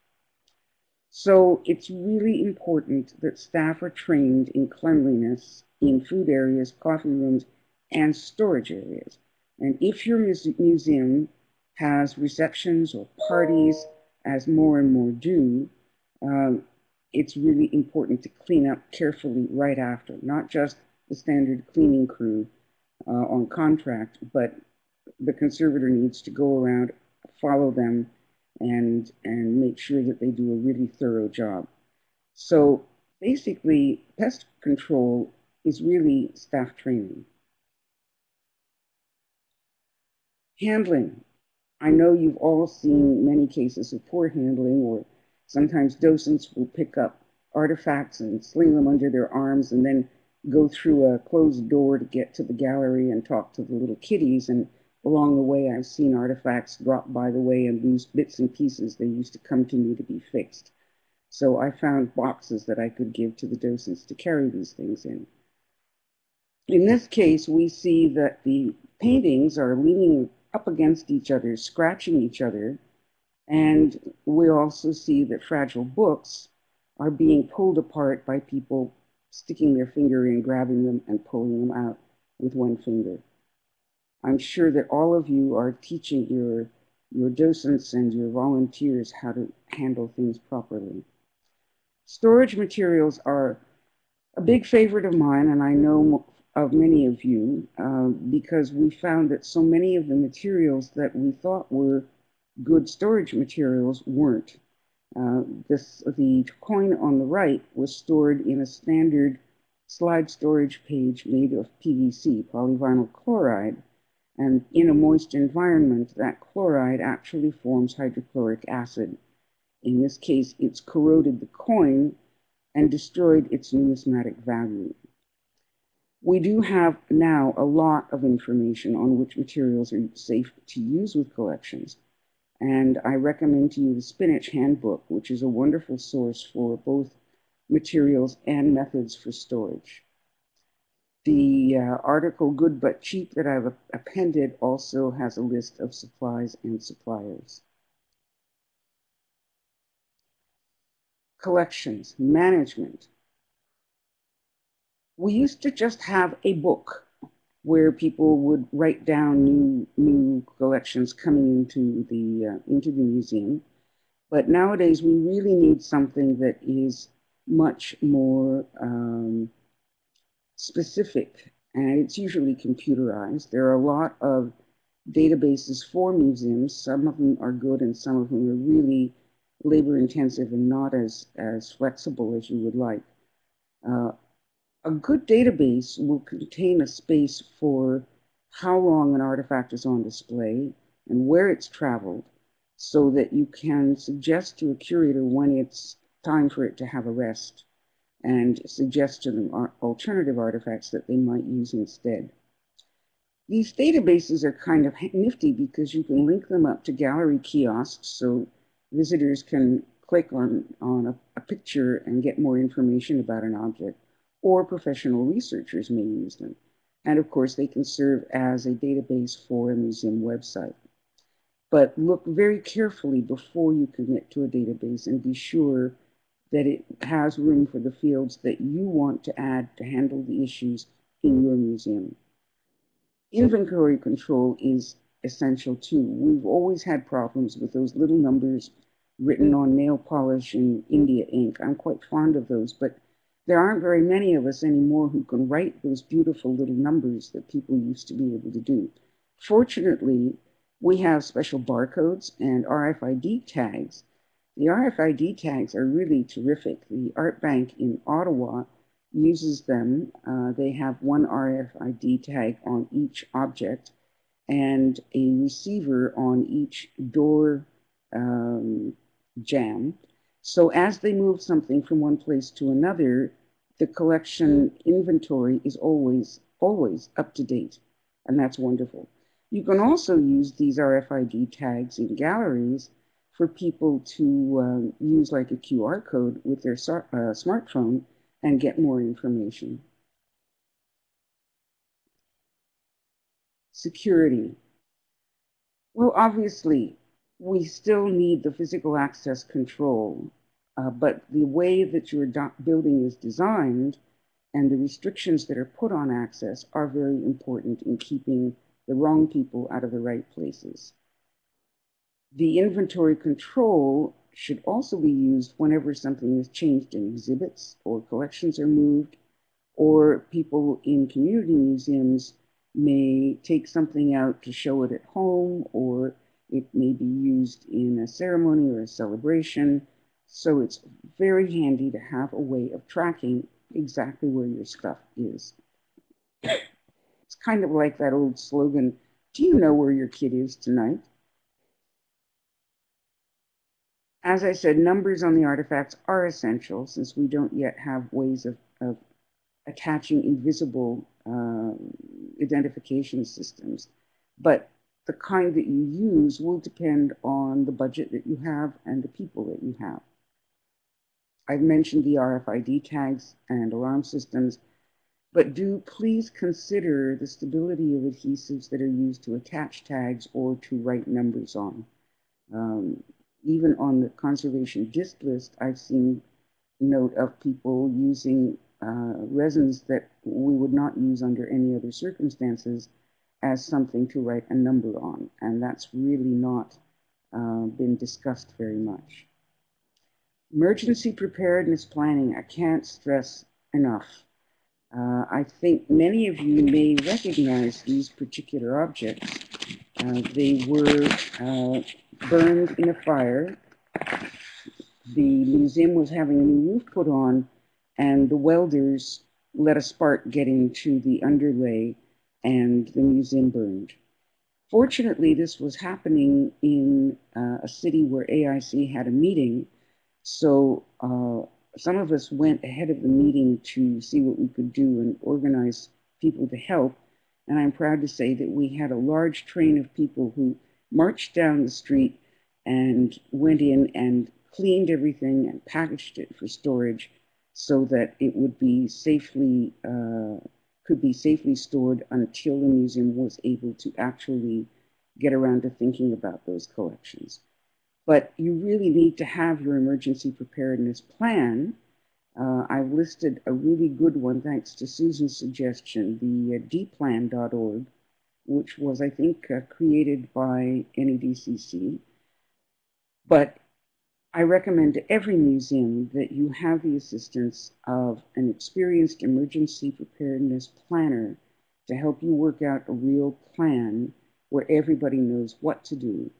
So it's really important that staff are trained in cleanliness in food areas, coffee rooms, and storage areas. And if your museum has receptions or parties, as more and more do, um, it's really important to clean up carefully right after, not just the standard cleaning crew uh, on contract, but the conservator needs to go around, follow them, and and make sure that they do a really thorough job. So basically, pest control is really staff training. Handling. I know you've all seen many cases of poor handling, or sometimes docents will pick up artifacts and sling them under their arms and then go through a closed door to get to the gallery and talk to the little kiddies. And along the way, I've seen artifacts drop by the way and lose bits and pieces. They used to come to me to be fixed. So I found boxes that I could give to the docents to carry these things in. In this case, we see that the paintings are leaning up against each other, scratching each other, and we also see that fragile books are being pulled apart by people sticking their finger in, grabbing them, and pulling them out with one finger. I'm sure that all of you are teaching your, your docents and your volunteers how to handle things properly. Storage materials are a big favorite of mine, and I know of many of you, uh, because we found that so many of the materials that we thought were good storage materials weren't. Uh, this, the coin on the right was stored in a standard slide storage page made of PVC, polyvinyl chloride, and in a moist environment, that chloride actually forms hydrochloric acid. In this case, it's corroded the coin and destroyed its numismatic value. We do have now a lot of information on which materials are safe to use with collections. And I recommend to you the Spinach Handbook, which is a wonderful source for both materials and methods for storage. The uh, article Good But Cheap that I've appended also has a list of supplies and suppliers. Collections, management. We used to just have a book where people would write down new new collections coming into the uh, into the museum. But nowadays, we really need something that is much more um, specific, and it's usually computerized. There are a lot of databases for museums. Some of them are good, and some of them are really labor intensive and not as as flexible as you would like. Uh, a good database will contain a space for how long an artifact is on display and where it's traveled so that you can suggest to a curator when it's time for it to have a rest and suggest to them alternative artifacts that they might use instead. These databases are kind of nifty because you can link them up to gallery kiosks so visitors can click on, on a, a picture and get more information about an object or professional researchers may use them. And of course, they can serve as a database for a museum website. But look very carefully before you commit to a database and be sure that it has room for the fields that you want to add to handle the issues in your museum. Inventory control is essential too. We've always had problems with those little numbers written on nail polish and India ink. I'm quite fond of those, but there aren't very many of us anymore who can write those beautiful little numbers that people used to be able to do. Fortunately, we have special barcodes and RFID tags. The RFID tags are really terrific. The Art Bank in Ottawa uses them. Uh, they have one RFID tag on each object and a receiver on each door um, jamb. So as they move something from one place to another, the collection inventory is always, always up to date. And that's wonderful. You can also use these RFID tags in galleries for people to um, use like a QR code with their uh, smartphone and get more information. Security. Well, obviously, we still need the physical access control, uh, but the way that your building is designed and the restrictions that are put on access are very important in keeping the wrong people out of the right places. The inventory control should also be used whenever something is changed in exhibits or collections are moved, or people in community museums may take something out to show it at home, or it may be used in a ceremony or a celebration. So it's very handy to have a way of tracking exactly where your stuff is. it's kind of like that old slogan, do you know where your kid is tonight? As I said, numbers on the artifacts are essential since we don't yet have ways of, of attaching invisible um, identification systems. But the kind that you use will depend on the budget that you have and the people that you have. I've mentioned the RFID tags and alarm systems, but do please consider the stability of adhesives that are used to attach tags or to write numbers on. Um, even on the conservation DistList, I've seen note of people using uh, resins that we would not use under any other circumstances as something to write a number on. And that's really not uh, been discussed very much. Emergency preparedness planning, I can't stress enough. Uh, I think many of you may recognize these particular objects. Uh, they were uh, burned in a fire. The museum was having a new roof put on, and the welders let a spark get into the underlay, and the museum burned. Fortunately, this was happening in uh, a city where AIC had a meeting, so uh, some of us went ahead of the meeting to see what we could do and organize people to help. And I'm proud to say that we had a large train of people who marched down the street and went in and cleaned everything and packaged it for storage so that it would be safely uh, could be safely stored until the museum was able to actually get around to thinking about those collections. But you really need to have your emergency preparedness plan. Uh, I've listed a really good one, thanks to Susan's suggestion, the uh, dplan.org, which was, I think, uh, created by NEDCC. But I recommend to every museum that you have the assistance of an experienced emergency preparedness planner to help you work out a real plan where everybody knows what to do.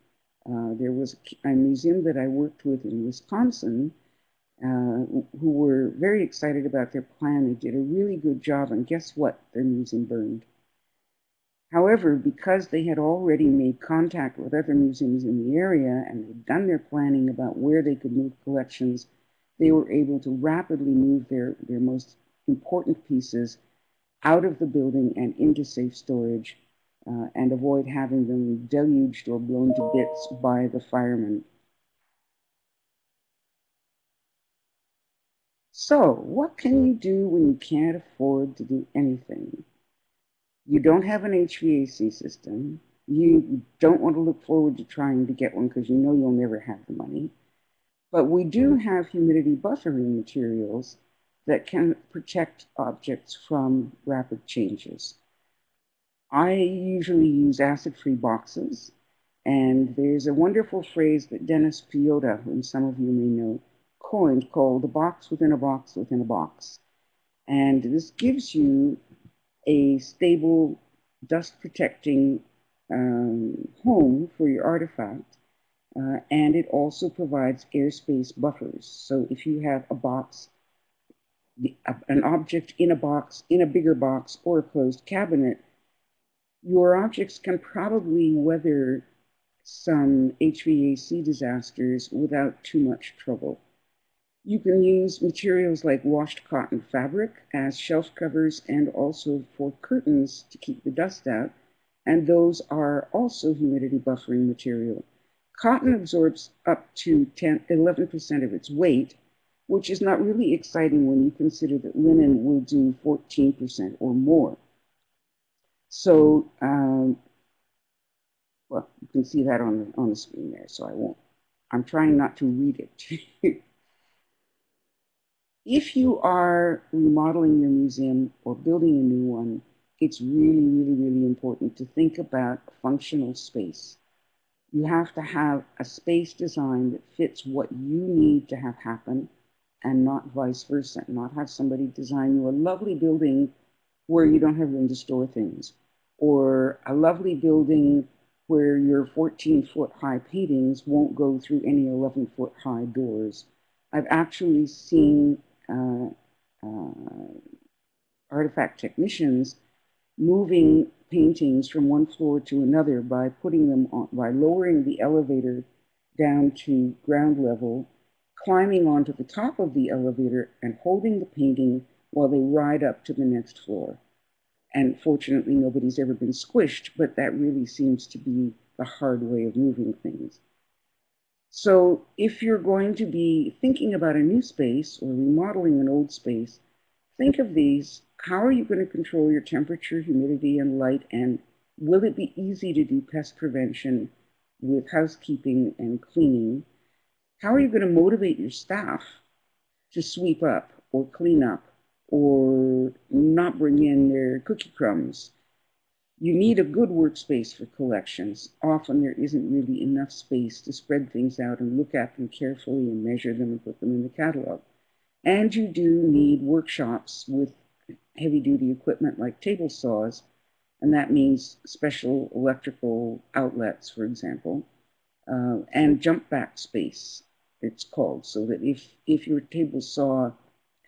Uh, there was a museum that I worked with in Wisconsin who were very excited about their plan. They did a really good job, and guess what? Their museum burned. However, because they had already made contact with other museums in the area and they had done their planning about where they could move collections, they were able to rapidly move their, their most important pieces out of the building and into safe storage uh, and avoid having them deluged or blown to bits by the firemen. So, what can you do when you can't afford to do anything? you don't have an HVAC system, you don't want to look forward to trying to get one because you know you'll never have the money. But we do mm-hmm. have humidity buffering materials that can protect objects from rapid changes. I usually use acid-free boxes, and there's a wonderful phrase that Dennis Piechota, whom some of you may know, coined called a box within a box within a box. And this gives you a stable dust protecting um, home for your artifact. Uh, and it also provides airspace buffers. So if you have a box the, an object in a box, in a bigger box, or a closed cabinet, your objects can probably weather some HVAC disasters without too much trouble. You can use materials like washed cotton fabric as shelf covers and also for curtains to keep the dust out, and those are also humidity buffering material. Cotton absorbs up to 10, 11% of its weight, which is not really exciting when you consider that linen will do 14% or more. So, um, well, you can see that on the, on the screen there, so I won't. I'm trying not to read it. if you are remodeling your museum or building a new one, it's really, really, really important to think about functional space. You have to have a space design that fits what you need to have happen and not vice versa. Not have somebody design you a lovely building where you don't have room to store things, or a lovely building where your 14 foot high paintings won't go through any 11 foot high doors. I've actually seen Uh, uh, artifact technicians moving paintings from one floor to another by putting them on, by lowering the elevator down to ground level climbing onto the top of the elevator and holding the painting while they ride up to the next floor. And fortunately, nobody's ever been squished, but that really seems to be the hard way of moving things. So if you're going to be thinking about a new space or remodeling an old space, think of these. How are you going to control your temperature, humidity, and light? And will it be easy to do pest prevention with housekeeping and cleaning? How are you going to motivate your staff to sweep up or clean up or not bring in their cookie crumbs? You need a good workspace for collections. Often there isn't really enough space to spread things out and look at them carefully and measure them and put them in the catalog. And you do need workshops with heavy duty equipment like table saws, and that means special electrical outlets, for example, uh, and jump back space it's called, so that if, if your table saw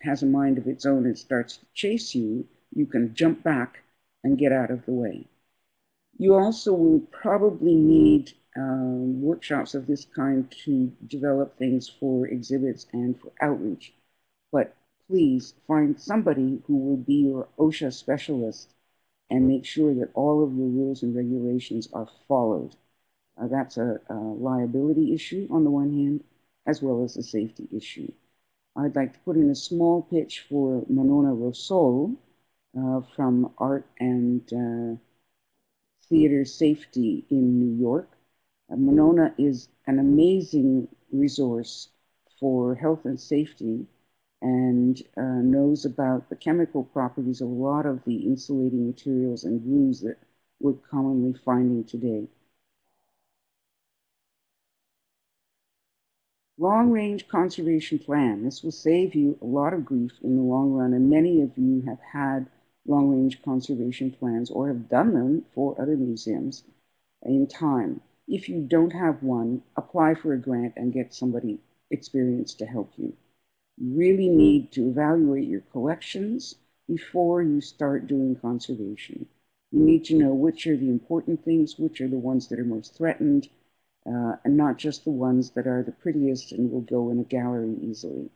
has a mind of its own and starts to chase you, you can jump back and get out of the way. You also will probably need um, workshops of this kind to develop things for exhibits and for outreach. But please find somebody who will be your OSHA specialist and make sure that all of your rules and regulations are followed. Uh, that's a, a liability issue on the one hand, as well as a safety issue. I'd like to put in a small pitch for Monona Rossol uh, from Art and uh, Theater Safety in New York. Uh, Monona is an amazing resource for health and safety and uh, knows about the chemical properties of a lot of the insulating materials and glues that we're commonly finding today. Long range conservation plan. This will save you a lot of grief in the long run, and many of you have had long range conservation plans or have done them for other museums in time. If you don't have one, apply for a grant and get somebody experienced to help you. You really need to evaluate your collections before you start doing conservation. You need to know which are the important things, which are the ones that are most threatened, uh, and not just the ones that are the prettiest and will go in a gallery easily.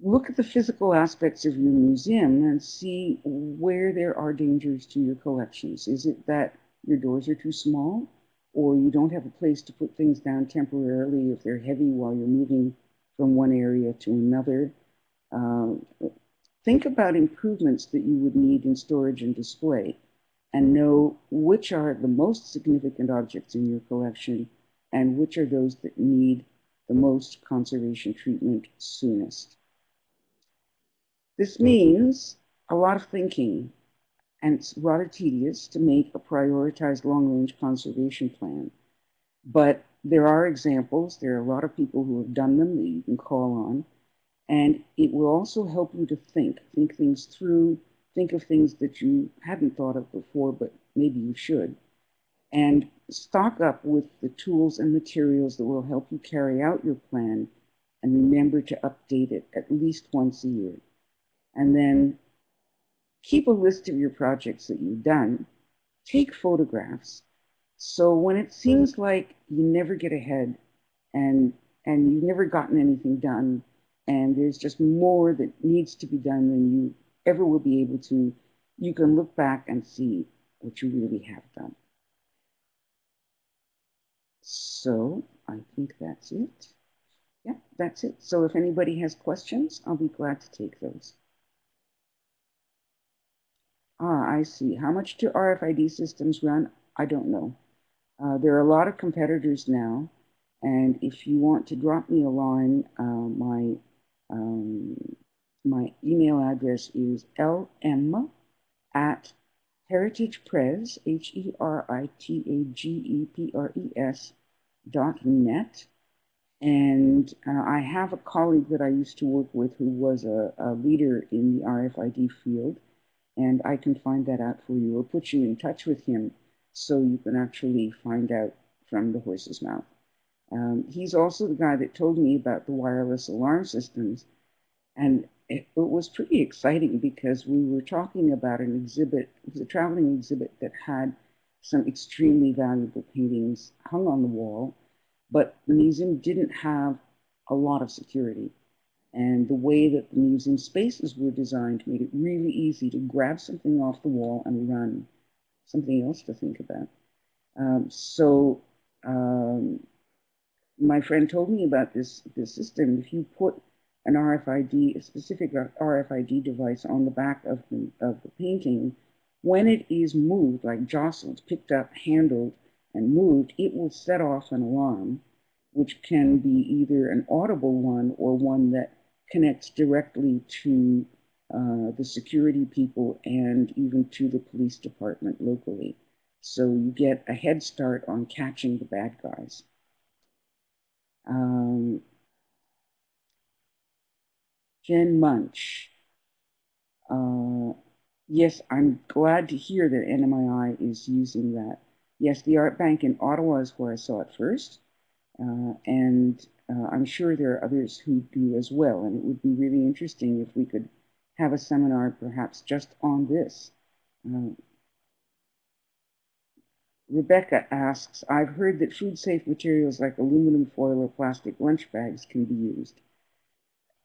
Look at the physical aspects of your museum and see where there are dangers to your collections. Is it that your doors are too small or you don't have a place to put things down temporarily if they're heavy while you're moving from one area to another? Uh, think about improvements that you would need in storage and display and know which are the most significant objects in your collection and which are those that need the most conservation treatment soonest. This mm-hmm. means a lot of thinking, and it's rather tedious to make a prioritized long-range conservation plan. But there are examples, there are a lot of people who have done them that you can call on, and it will also help you to think, think things through, think of things that you hadn't thought of before, but maybe you should. And stock up with the tools and materials that will help you carry out your plan and remember to update it at least once a year. And then keep a list of your projects that you've done. Take photographs. So when it seems like you never get ahead and and you've never gotten anything done and there's just more that needs to be done than you ever will be able to, you can look back and see what you really have done. So I think that's it. Yeah, that's it. So if anybody has questions, I'll be glad to take those. Ah, I see. How much do RFID systems run? I don't know. Uh, there are a lot of competitors now. And if you want to drop me a line, uh, my um, my email address is lm at heritagepres, H-E-R-I-T-A-G-E-P-R-E-S dot net. And uh, I have a colleague that I used to work with who was a, a, leader in the RFID field, and I can find that out for you or put you in touch with him so you can actually find out from the horse's mouth. Um, he's also the guy that told me about the wireless alarm systems. And it, it, was pretty exciting because we were talking about an exhibit, it was a traveling exhibit that had some extremely valuable paintings hung on the wall, but the museum didn't have a lot of security. And the way that the museum spaces were designed made it really easy to grab something off the wall and run, something else to think about. Um, so um, my friend told me about this, this system. If you put an RFID, a specific RFID device on the back of the, of the painting, when it is moved, like jostled, picked up, handled, and moved, it will set off an alarm, which can be either an audible one or one that connects directly to uh, the security people and even to the police department locally. So you get a head start on catching the bad guys. Um, Jen Munch. Uh, yes, I'm glad to hear that NMII is using that. Yes, the Art Bank in Ottawa is where I saw it first. Uh, and uh, I'm sure there are others who do as well. And it would be really interesting if we could have a seminar perhaps just on this. Uh, Rebecca asks, I've heard that food safe materials like aluminum foil or plastic lunch bags can be used.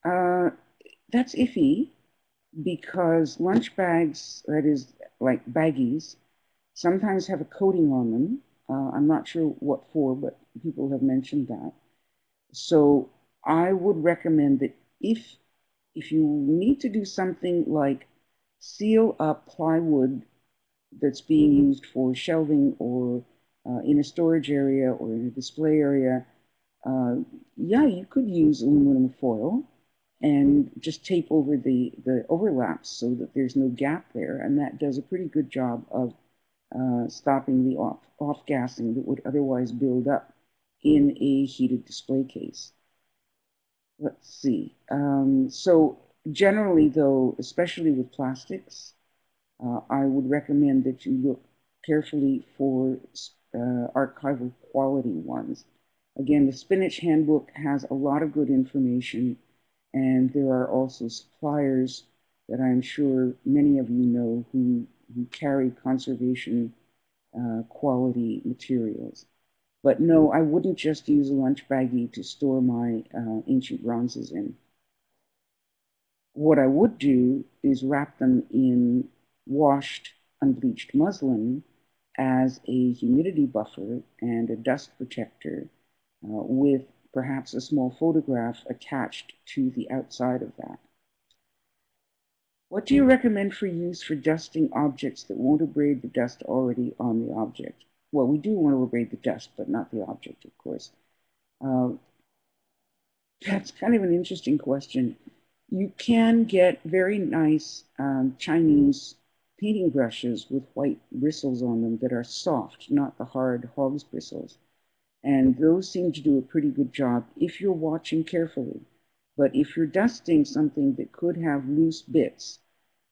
Uh, that's iffy because lunch bags, that is like baggies, sometimes have a coating on them. Uh, I'm not sure what for, but people have mentioned that. So I would recommend that if if you need to do something like seal up plywood that's being mm-hmm. used for shelving or uh, in a storage area or in a display area, uh, yeah, you could use aluminum foil and just tape over the, the overlaps so that there's no gap there. And that does a pretty good job of uh, stopping the off, off gassing that would otherwise build up in a heated display case. Let's see. Um, so generally though, especially with plastics, uh, I would recommend that you look carefully for uh, archival quality ones. Again, the Spinach Handbook has a lot of good information, and there are also suppliers that I'm sure many of you know who, who carry conservation uh, quality materials. But no, I wouldn't just use a lunch baggie to store my uh, ancient bronzes in. What I would do is wrap them in washed unbleached muslin as a humidity buffer and a dust protector uh, with perhaps a small photograph attached to the outside of that. What do you recommend for use for dusting objects that won't abrade the dust already on the object? Well, we do want to abrade the dust, but not the object, of course. Uh, that's kind of an interesting question. You can get very nice um, Chinese painting brushes with white bristles on them that are soft, not the hard hog's bristles. And those seem to do a pretty good job if you're watching carefully. But if you're dusting something that could have loose bits,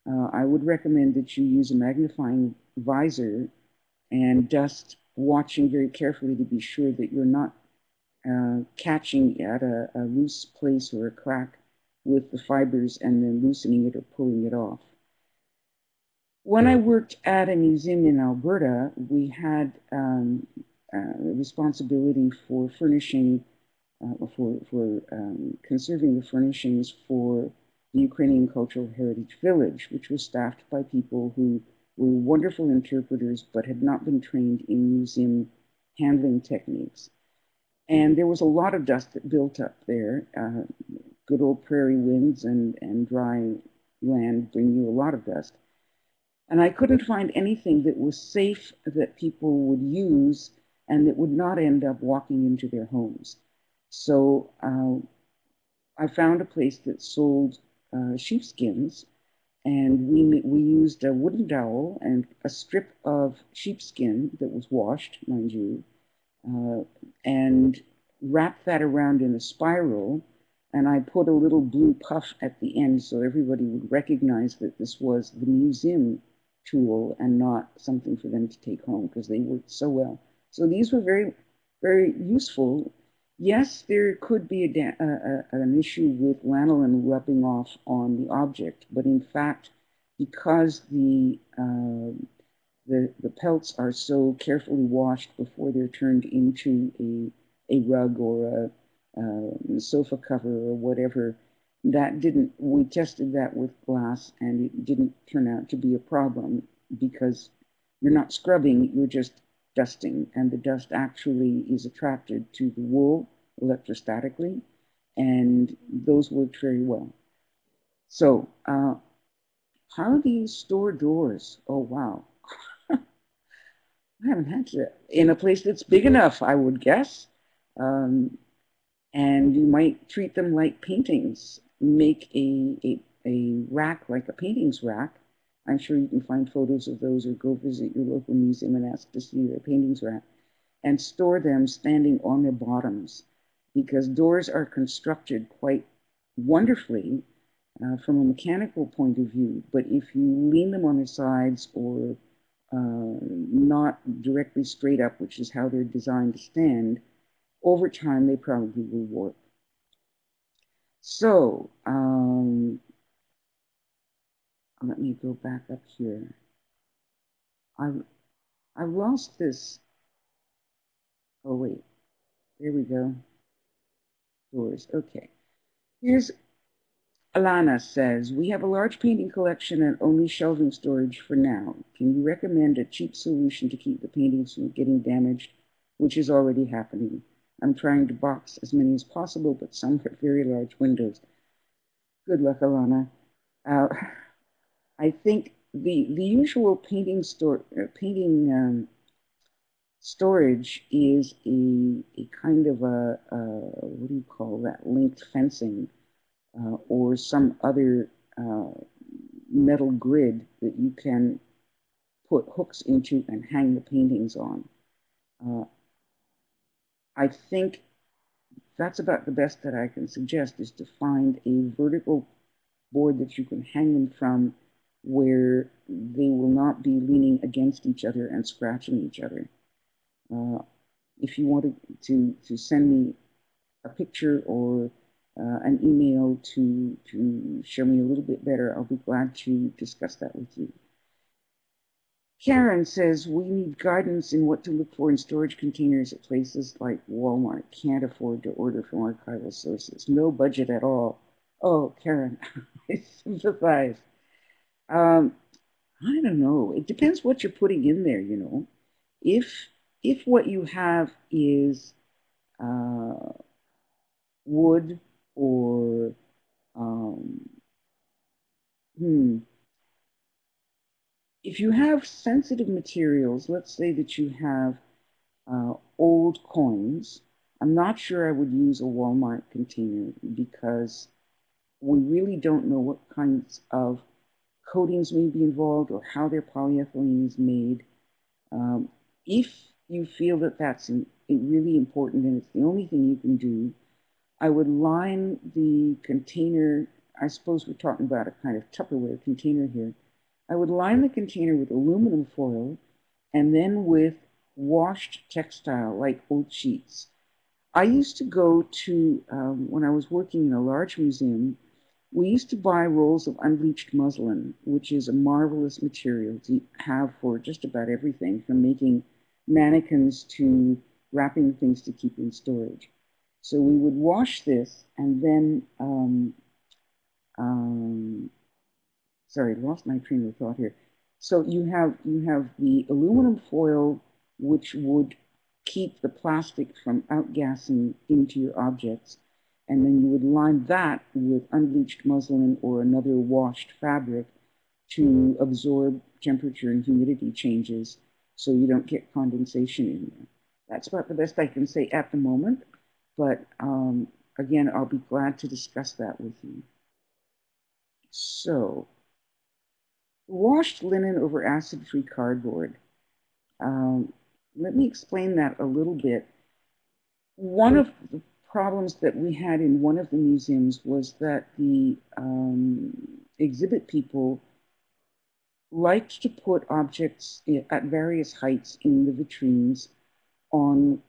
uh, I would recommend that you use a magnifying visor and dust watching very carefully to be sure that you're not uh, catching at a, a loose place or a crack with the fibers and then loosening it or pulling it off. When I worked at a museum in Alberta, we had um, uh, responsibility for furnishing, uh, for, for um, conserving the furnishings for the Ukrainian Cultural Heritage Village, which was staffed by people who were wonderful interpreters but had not been trained in museum handling techniques. And there was a lot of dust that built up there. Uh, good old prairie winds and, and dry land bring you a lot of dust. And I couldn't find anything that was safe that people would use and that would not end up walking into their homes. So uh, I found a place that sold uh, sheepskins, and we, we used a wooden dowel and a strip of sheepskin that was washed, mind you, uh, and wrapped that around in a spiral. And I put a little blue puff at the end so everybody would recognize that this was the museum tool and not something for them to take home because they worked so well. So these were very, very useful. Yes, there could be a, a, an issue with lanolin rubbing off on the object, but in fact, because the uh, the, the pelts are so carefully washed before they're turned into a, a rug or a, a sofa cover or whatever. That didn't, we tested that with glass and it didn't turn out to be a problem because you're not scrubbing, you're just dusting. And the dust actually is attracted to the wool electrostatically. And those worked very well. So, uh, how do you store doors? Oh, wow. I haven't had to in a place that's big enough, I would guess. Um, and you might treat them like paintings. Make a, a, a rack like a paintings rack. I'm sure you can find photos of those or go visit your local museum and ask to see their paintings rack and store them standing on their bottoms because doors are constructed quite wonderfully uh, from a mechanical point of view. But if you lean them on their sides or uh, not directly straight up, which is how they're designed to stand, over time they probably will warp. So, um, let me go back up here. I I lost this. Oh wait, there we go. Doors. Okay. Here's Alana says, we have a large painting collection and only shelving storage for now. Can you recommend a cheap solution to keep the paintings from getting damaged, which is already happening? I'm trying to box as many as possible, but some have very large windows. Good luck, Alana. Uh, I think the the usual painting store uh, painting um, storage is a, a kind of a, a what do you call that linked fencing uh, or some other uh, metal grid that you can put hooks into and hang the paintings on. Uh, I think that's about the best that I can suggest is to find a vertical board that you can hang them from where they will not be leaning against each other and scratching each other. Uh, if you wanted to, to send me a picture or uh, an email to, to show me a little bit better, I'll be glad to discuss that with you. Karen says we need guidance in what to look for in storage containers at places like Walmart. Can't afford to order from archival sources. No budget at all. Oh, Karen, I sympathize. Um, I don't know. It depends what you're putting in there. You know, if if what you have is uh, wood or um, hmm, if you have sensitive materials, let's say that you have uh, old coins, I'm not sure I would use a Walmart container because we really don't know what kinds of coatings may be involved or how their polyethylene is made. Um, if you feel that that's in, really important and it's the only thing you can do, I would line the container, I suppose we're talking about a kind of Tupperware container here. I would line the container with aluminum foil and then with washed textile like old sheets. I used to go to, um, when I was working in a large museum, we used to buy rolls of unbleached muslin, which is a marvelous material to have for just about everything, from making mannequins to wrapping things to keep in storage. So we would wash this and then, um, um, sorry, lost my train of thought here. So you have you have the aluminum foil, which would keep the plastic from outgassing into your objects, and then you would line that with unbleached muslin or another washed fabric to absorb temperature and humidity changes so you don't get condensation in there. That's about the best I can say at the moment, but um, again, I'll be glad to discuss that with you. So, washed linen over acid-free cardboard. Um, let me explain that a little bit. One of the problems that we had in one of the museums was that the um, exhibit people liked to put objects at various heights in the vitrines on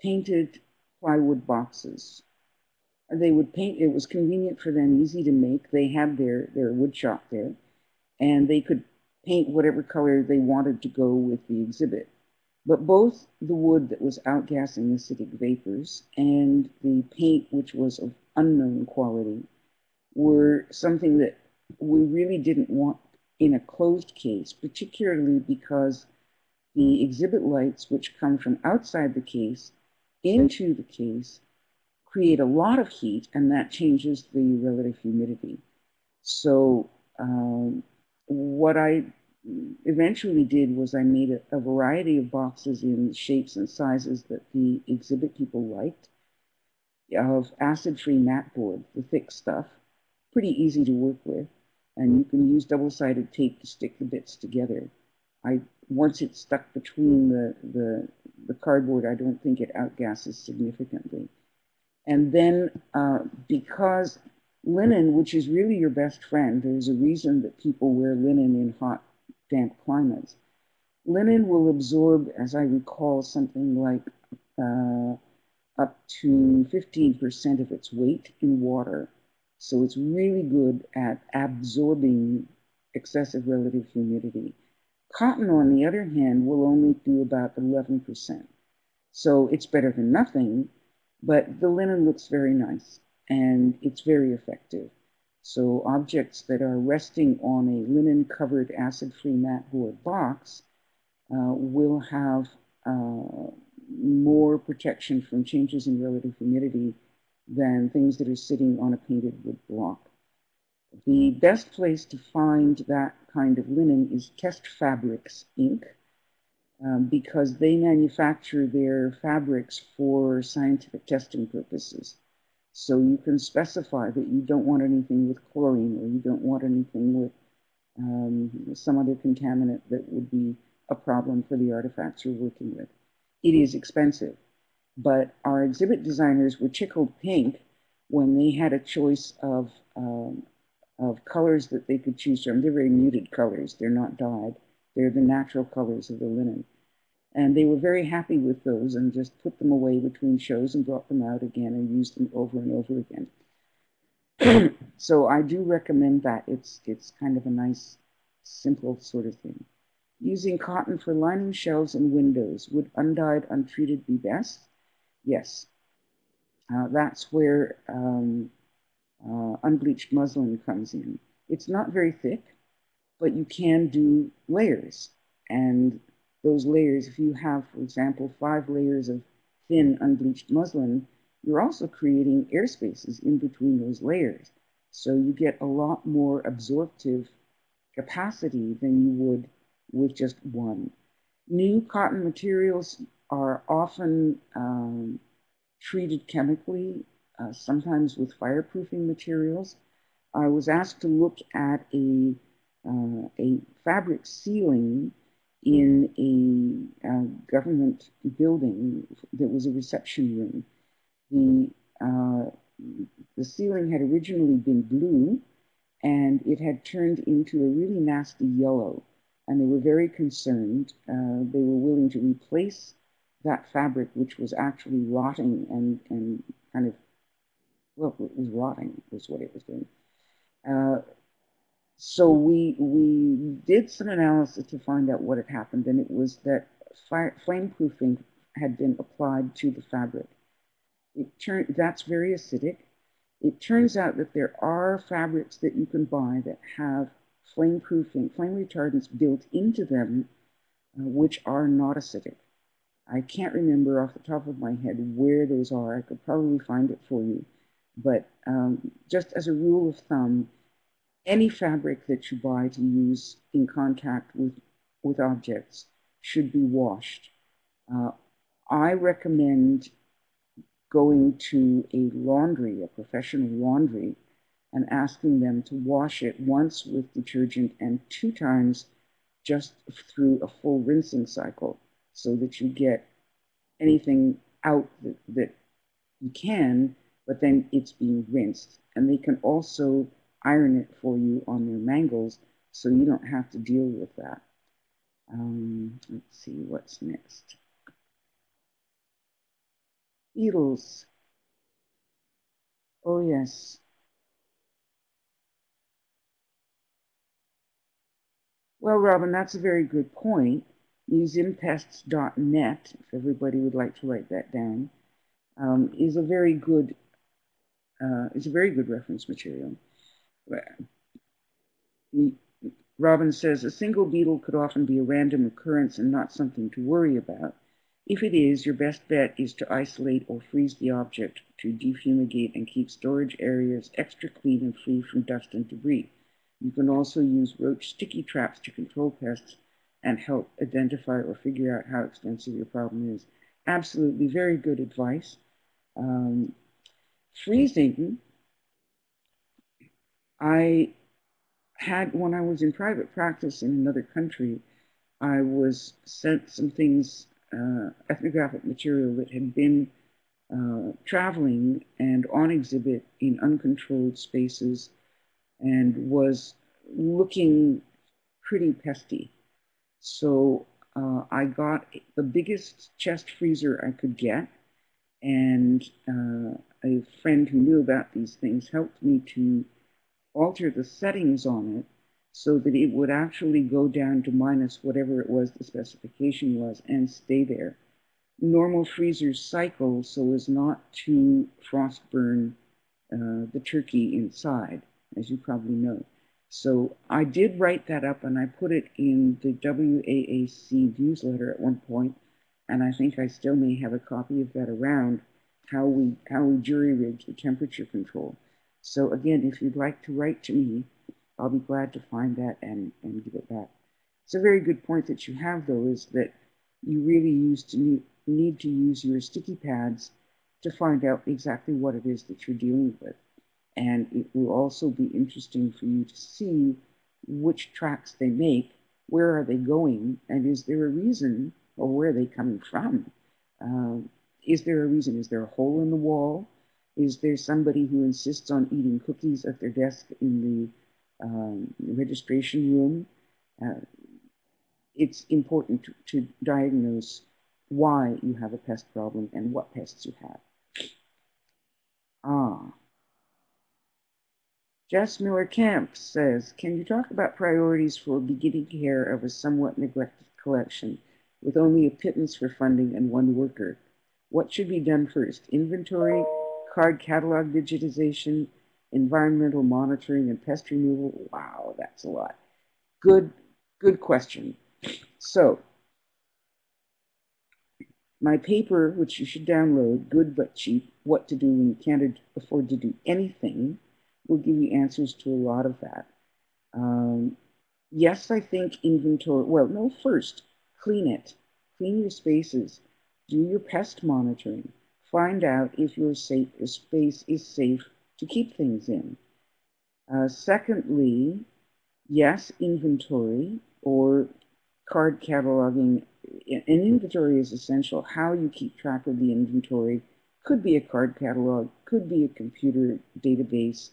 painted plywood boxes. They would paint, it was convenient for them, easy to make. They had their, their wood shop there, and they could paint whatever color they wanted to go with the exhibit. But both the wood that was outgassing acidic vapors and the paint, which was of unknown quality, were something that we really didn't want in a closed case, particularly because the exhibit lights, which come from outside the case into the case, create a lot of heat, and that changes the relative humidity. So um, what I eventually did was I made a, a, variety of boxes in shapes and sizes that the exhibit people liked of acid-free mat board, the thick stuff, pretty easy to work with, and you can use double-sided tape to stick the bits together. I once it's stuck between the, the, the cardboard, I don't think it outgasses significantly. And then uh, because linen, which is really your best friend, there's a reason that people wear linen in hot damp climates. Linen will absorb, as I recall, something like uh, up to 15% of its weight in water. So it's really good at absorbing excessive relative humidity. Cotton, on the other hand, will only do about 11%. So it's better than nothing, but the linen looks very nice and it's very effective. So objects that are resting on a linen-covered acid-free mat board box uh, will have uh, more protection from changes in relative humidity than things that are sitting on a painted wood block. The best place to find that kind of linen is Test Fabrics Inc. Um, because they manufacture their fabrics for scientific testing purposes. So you can specify that you don't want anything with chlorine or you don't want anything with um, some other contaminant that would be a problem for the artifacts you're working with. It is expensive, but our exhibit designers were tickled pink when they had a choice of, um, of colors that they could choose from. They're very muted colors. They're not dyed. They're the natural colors of the linen. And they were very happy with those and just put them away between shows and brought them out again and used them over and over again. so I do recommend that. It's, it's kind of a nice, simple sort of thing. Using cotton for lining shelves and windows. Would undyed, untreated be best? Yes. Uh, that's where um, uh, unbleached muslin comes in. It's not very thick, but you can do layers. And those layers, if you have, for example, five layers of thin unbleached muslin, you're also creating air spaces in between those layers. So you get a lot more absorptive capacity than you would with just one. New cotton materials are often um, treated chemically, uh, sometimes with fireproofing materials. I was asked to look at a, uh, a fabric ceiling in a uh, government building that was a reception room. The, uh, the ceiling had originally been blue and it had turned into a really nasty yellow. And they were very concerned. Uh, they were willing to replace that fabric, which was actually rotting and, and kind of, well, it was rotting, was what it was doing. Uh, so we, we did some analysis to find out what had happened, and it was that fire, flame proofing had been applied to the fabric. It turned, that's very acidic. It turns out that there are fabrics that you can buy that have flame proofing, flame retardants built into them, uh, which are not acidic. I can't remember off the top of my head where those are. I could probably find it for you. But um, just as a rule of thumb, any fabric that you buy to use in contact with, with objects should be washed. Uh, I recommend going to a laundry, a professional laundry, and asking them to wash it once with detergent and two times just through a full rinsing cycle so that you get anything out that, that you can, but then it's being rinsed. And they can also iron it for you on their mangles so you don't have to deal with that. Um, let's see what's next. Beetles. Oh, yes. Well, Robin, that's a very good point. Museumpests.net, if everybody would like to write that down, um, is a very good uh, is a very good reference material. Robin says a single beetle could often be a random occurrence and not something to worry about. If it is, your best bet is to isolate or freeze the object to defumigate and keep storage areas extra clean and free from dust and debris. You can also use roach sticky traps to control pests and help identify or figure out how extensive your problem is. Absolutely, very good advice. Um, freezing, I had, when I was in private practice in another country, I was sent some things uh, ethnographic material that had been uh, traveling and on exhibit in uncontrolled spaces and was looking pretty pesty. So uh, I got the biggest chest freezer I could get, and uh, a friend who knew about these things helped me to alter the settings on it so that it would actually go down to minus whatever it was the specification was and stay there. Normal freezers cycle so as not to frost burn uh, the turkey inside, as you probably know. So I did write that up and I put it in the WAAC newsletter at one point, and I think I still may have a copy of that around how we how we jury rigged the temperature control. So again, if you'd like to write to me, I'll be glad to find that and, and give it back. It's a very good point that you have, though, is that you really use to need, need to use your sticky pads to find out exactly what it is that you're dealing with. And it will also be interesting for you to see which tracks they make, where are they going, and is there a reason, or where are they coming from? Um, is there a reason? Is there a hole in the wall? Is there somebody who insists on eating cookies at their desk in the um, registration room. Uh, it's important to, to, diagnose why you have a pest problem and what pests you have. Ah. Jess Miller Camp says, can you talk about priorities for beginning care of a somewhat neglected collection with only a pittance for funding and one worker? What should be done first? Inventory, card catalog digitization, environmental monitoring and pest removal. Wow, that's a lot. Good, good question. So, my paper, which you should download, Good But Cheap, What to Do When You Can't Afford to Do Anything, will give you answers to a lot of that. Um, yes, I think inventory, well, no, first, clean it. Clean your spaces. Do your pest monitoring. Find out if your, safe, your space is safe to keep things in. Uh, secondly, yes, inventory or card cataloging. An inventory is essential. How you keep track of the inventory could be a card catalog, could be a computer database.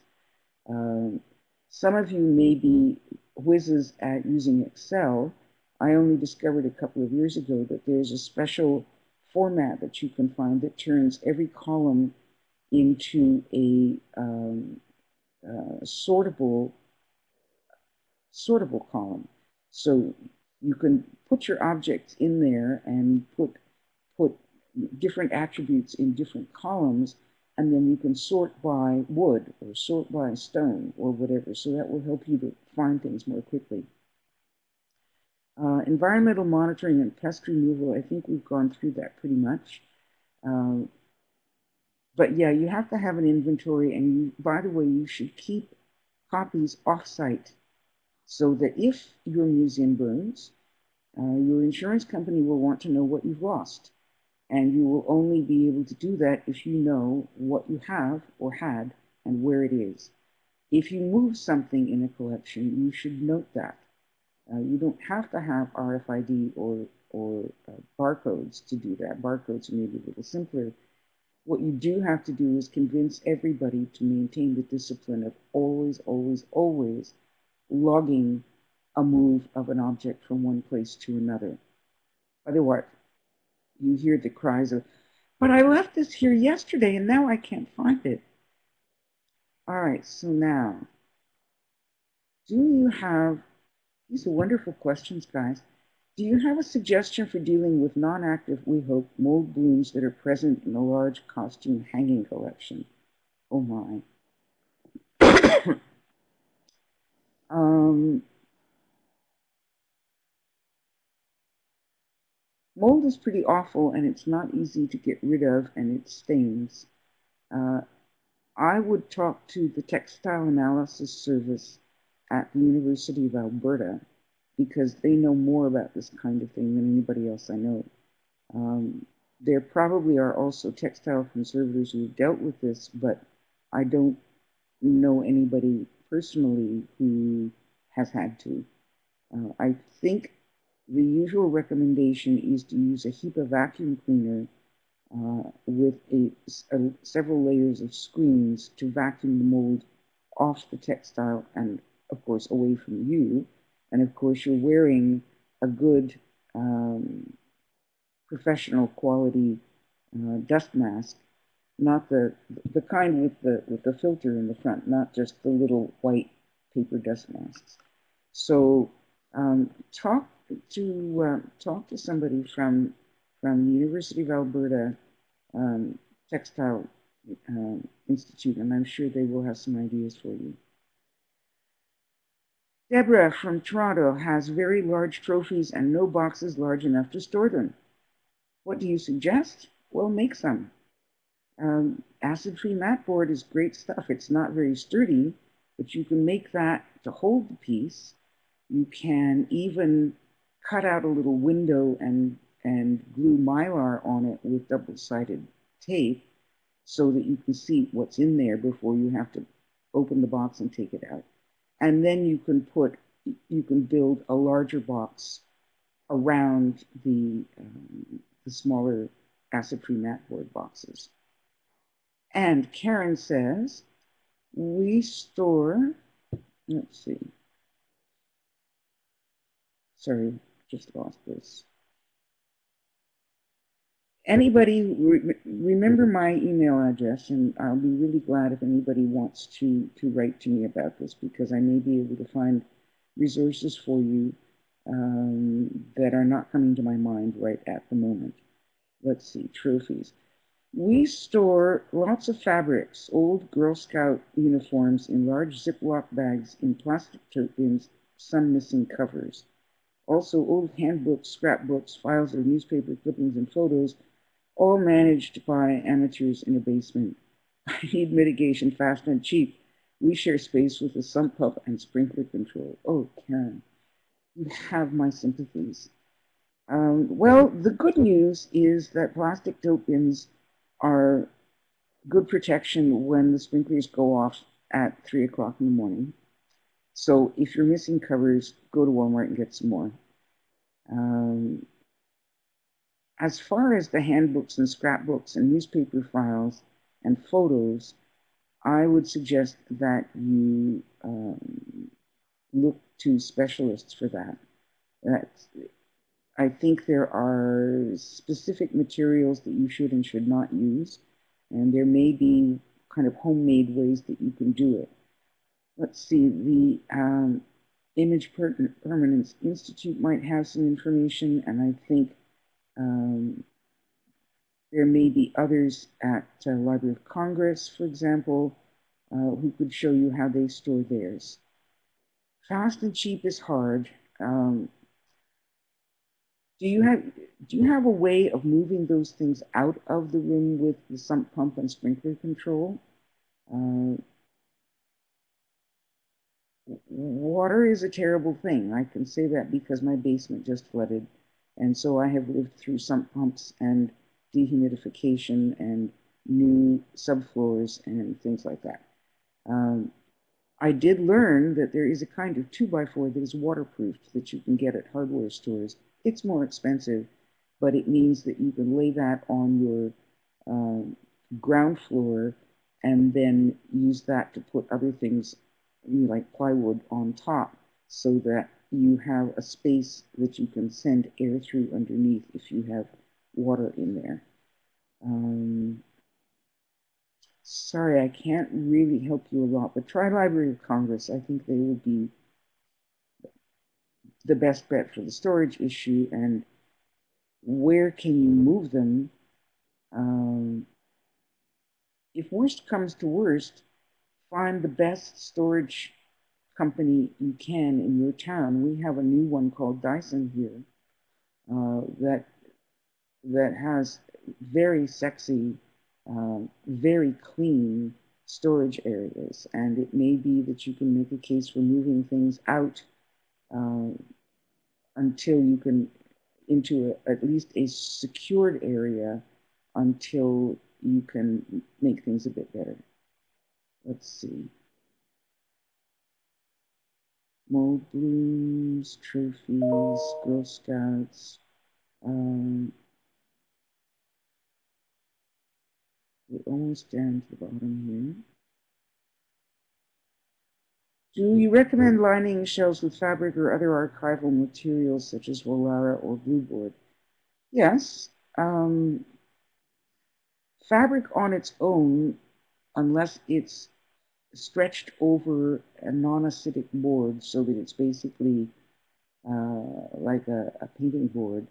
Um, some of you may be whizzes at using Excel. I only discovered a couple of years ago that there's a special format that you can find that turns every column into a um, uh, sortable sortable column. So you can put your objects in there and put put different attributes in different columns and then you can sort by wood or sort by stone or whatever. So that will help you to find things more quickly. Uh, environmental monitoring and pest removal, I think we've gone through that pretty much. Uh, but yeah, you have to have an inventory and you, by the way, you should keep copies off-site so that if your museum burns, uh, your insurance company will want to know what you've lost. And you will only be able to do that if you know what you have or had and where it is. If you move something in a collection, you should note that. Uh, you don't have to have RFID or, or uh, barcodes to do that. Barcodes are maybe a little simpler. What you do have to do is convince everybody to maintain the discipline of always, always, always logging a move of an object from one place to another. Otherwise, you hear the cries of, but I left this here yesterday and now I can't find it. All right, so now, do you have, these are wonderful questions, guys. Do you have a suggestion for dealing with non-active, we hope, mold blooms that are present in a large costume hanging collection? Oh my. um, Mold is pretty awful and it's not easy to get rid of and it stains. Uh, I would talk to the Textile Analysis Service at the University of Alberta because they know more about this kind of thing than anybody else I know. Um, there probably are also textile conservators who have dealt with this, but I don't know anybody personally who has had to. Uh, I think the usual recommendation is to use a HEPA vacuum cleaner uh, with a, a, several layers of screens to vacuum the mold off the textile and, of course, away from you. And, of course, you're wearing a good um, professional quality uh, dust mask, not the the kind with the with the filter in the front, not just the little white paper dust masks. So um, talk to uh, talk to somebody from from the University of Alberta um, Textile uh, Institute, and I'm sure they will have some ideas for you. Deborah from Toronto has very large trophies and no boxes large enough to store them. What do you suggest? Well, make some. Um, Acid-free mat board is great stuff. It's not very sturdy, but you can make that to hold the piece. You can even cut out a little window and, and glue mylar on it with double-sided tape so that you can see what's in there before you have to open the box and take it out. And then you can put, you can build a larger box around the, um, the smaller acid-free mat board boxes. And Karen says, we store, let's see, sorry, just lost this. Anybody, re remember my email address, and I'll be really glad if anybody wants to, to write to me about this because I may be able to find resources for you um, that are not coming to my mind right at the moment. Let's see, trophies. We store lots of fabrics, old Girl Scout uniforms in large Ziploc bags in plastic tote bins, some missing covers. Also, old handbooks, scrapbooks, files of newspaper clippings, and photos, all managed by amateurs in a basement. I need mitigation fast and cheap. We share space with a sump pump and sprinkler control. Oh, Karen, you have my sympathies. Um, well, the good news is that plastic tote bins are good protection when the sprinklers go off at 3 o'clock in the morning. So if you're missing covers, go to Walmart and get some more. Um, as far as the handbooks and scrapbooks and newspaper files and photos, I would suggest that you um, look to specialists for that. That's, I think there are specific materials that you should and should not use, and there may be kind of homemade ways that you can do it. Let's see, the um, Image Permanence Institute might have some information, and I think um, there may be others at uh, Library of Congress, for example, uh, who could show you how they store theirs. Fast and cheap is hard. Um, do you have do you have a way of moving those things out of the room with the sump pump and sprinkler control? Uh, water is a terrible thing. I can say that because my basement just flooded. And so I have lived through sump pumps and dehumidification and new subfloors and things like that. Um, I did learn that there is a kind of 2x4 that is waterproofed that you can get at hardware stores. It's more expensive, but it means that you can lay that on your um, ground floor and then use that to put other things like plywood on top so that you have a space that you can send air through underneath if you have water in there. Um, sorry, I can't really help you a lot, but try Library of Congress. I think they will be the best bet for the storage issue and where can you move them? Um, if worst comes to worst, find the best storage company you can in your town. We have a new one called Dyson here uh, that that has very sexy, uh, very clean storage areas, and it may be that you can make a case for moving things out uh, until you can into a, at least a secured area until you can make things a bit better. Let's see. Mold blooms, trophies, Girl Scouts. Um, we're almost down to the bottom here. Do you recommend lining shelves with fabric or other archival materials such as Volara or Blueboard? Yes. Um, fabric on its own, unless it's stretched over a non-acidic board so that it's basically uh, like a, a painting board.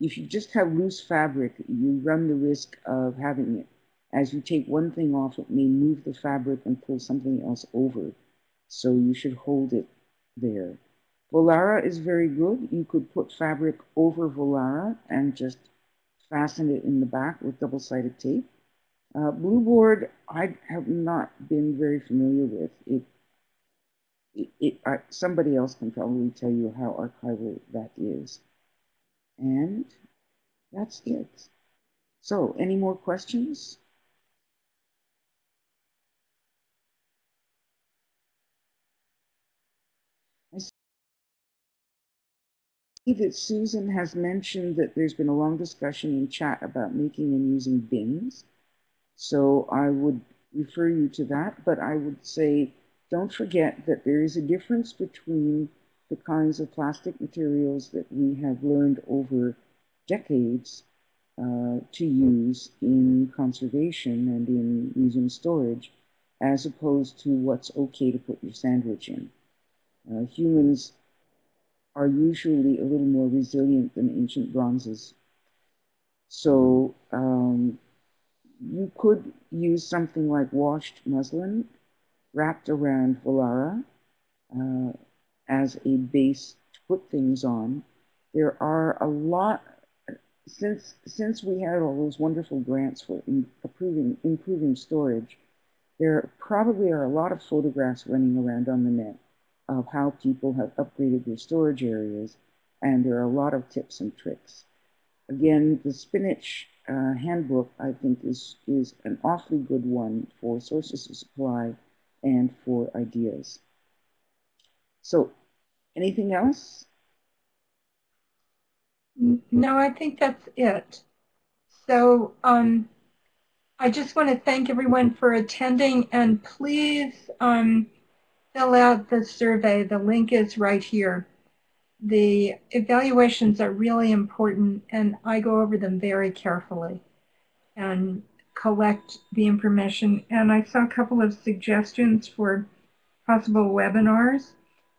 If you just have loose fabric, you run the risk of having it. As you take one thing off, it may move the fabric and pull something else over. So you should hold it there. Volara is very good. You could put fabric over Volara and just fasten it in the back with double-sided tape. Uh, Blueboard, I have not been very familiar with. It, it, it somebody else can probably tell you how archival that is. And that's it. So, any more questions? I see that Susan has mentioned that there's been a long discussion in chat about making and using bins. So I would refer you to that, but I would say don't forget that there is a difference between the kinds of plastic materials that we have learned over decades uh, to use in conservation and in museum storage, as opposed to what's okay to put your sandwich in. Uh, humans are usually a little more resilient than ancient bronzes. So um, you could use something like washed muslin wrapped around Volara uh, as a base to put things on. There are a lot, since, since we had all those wonderful grants for improving, improving storage, there probably are a lot of photographs running around on the net of how people have upgraded their storage areas, and there are a lot of tips and tricks. Again, the spinach uh, handbook, I think, is, is an awfully good one for sources of supply and for ideas. So, anything else? No, I think that's it. So, um, I just want to thank everyone for attending, and please um, fill out the survey. The link is right here. The evaluations are really important and I go over them very carefully and collect the information. And I saw a couple of suggestions for possible webinars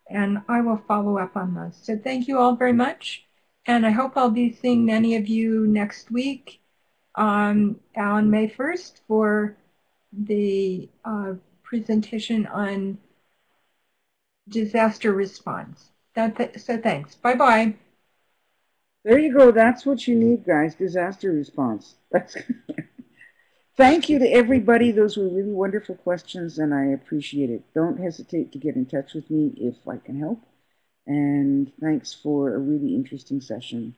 and I will follow up on those. So thank you all very much. And I hope I'll be seeing many of you next week um, on May 1st for the uh, presentation on disaster response. That th so thanks. Bye-bye. There you go. That's what you need, guys. Disaster response. That's Thank you to everybody. Those were really wonderful questions, and I appreciate it. Don't hesitate to get in touch with me if I can help. And thanks for a really interesting session.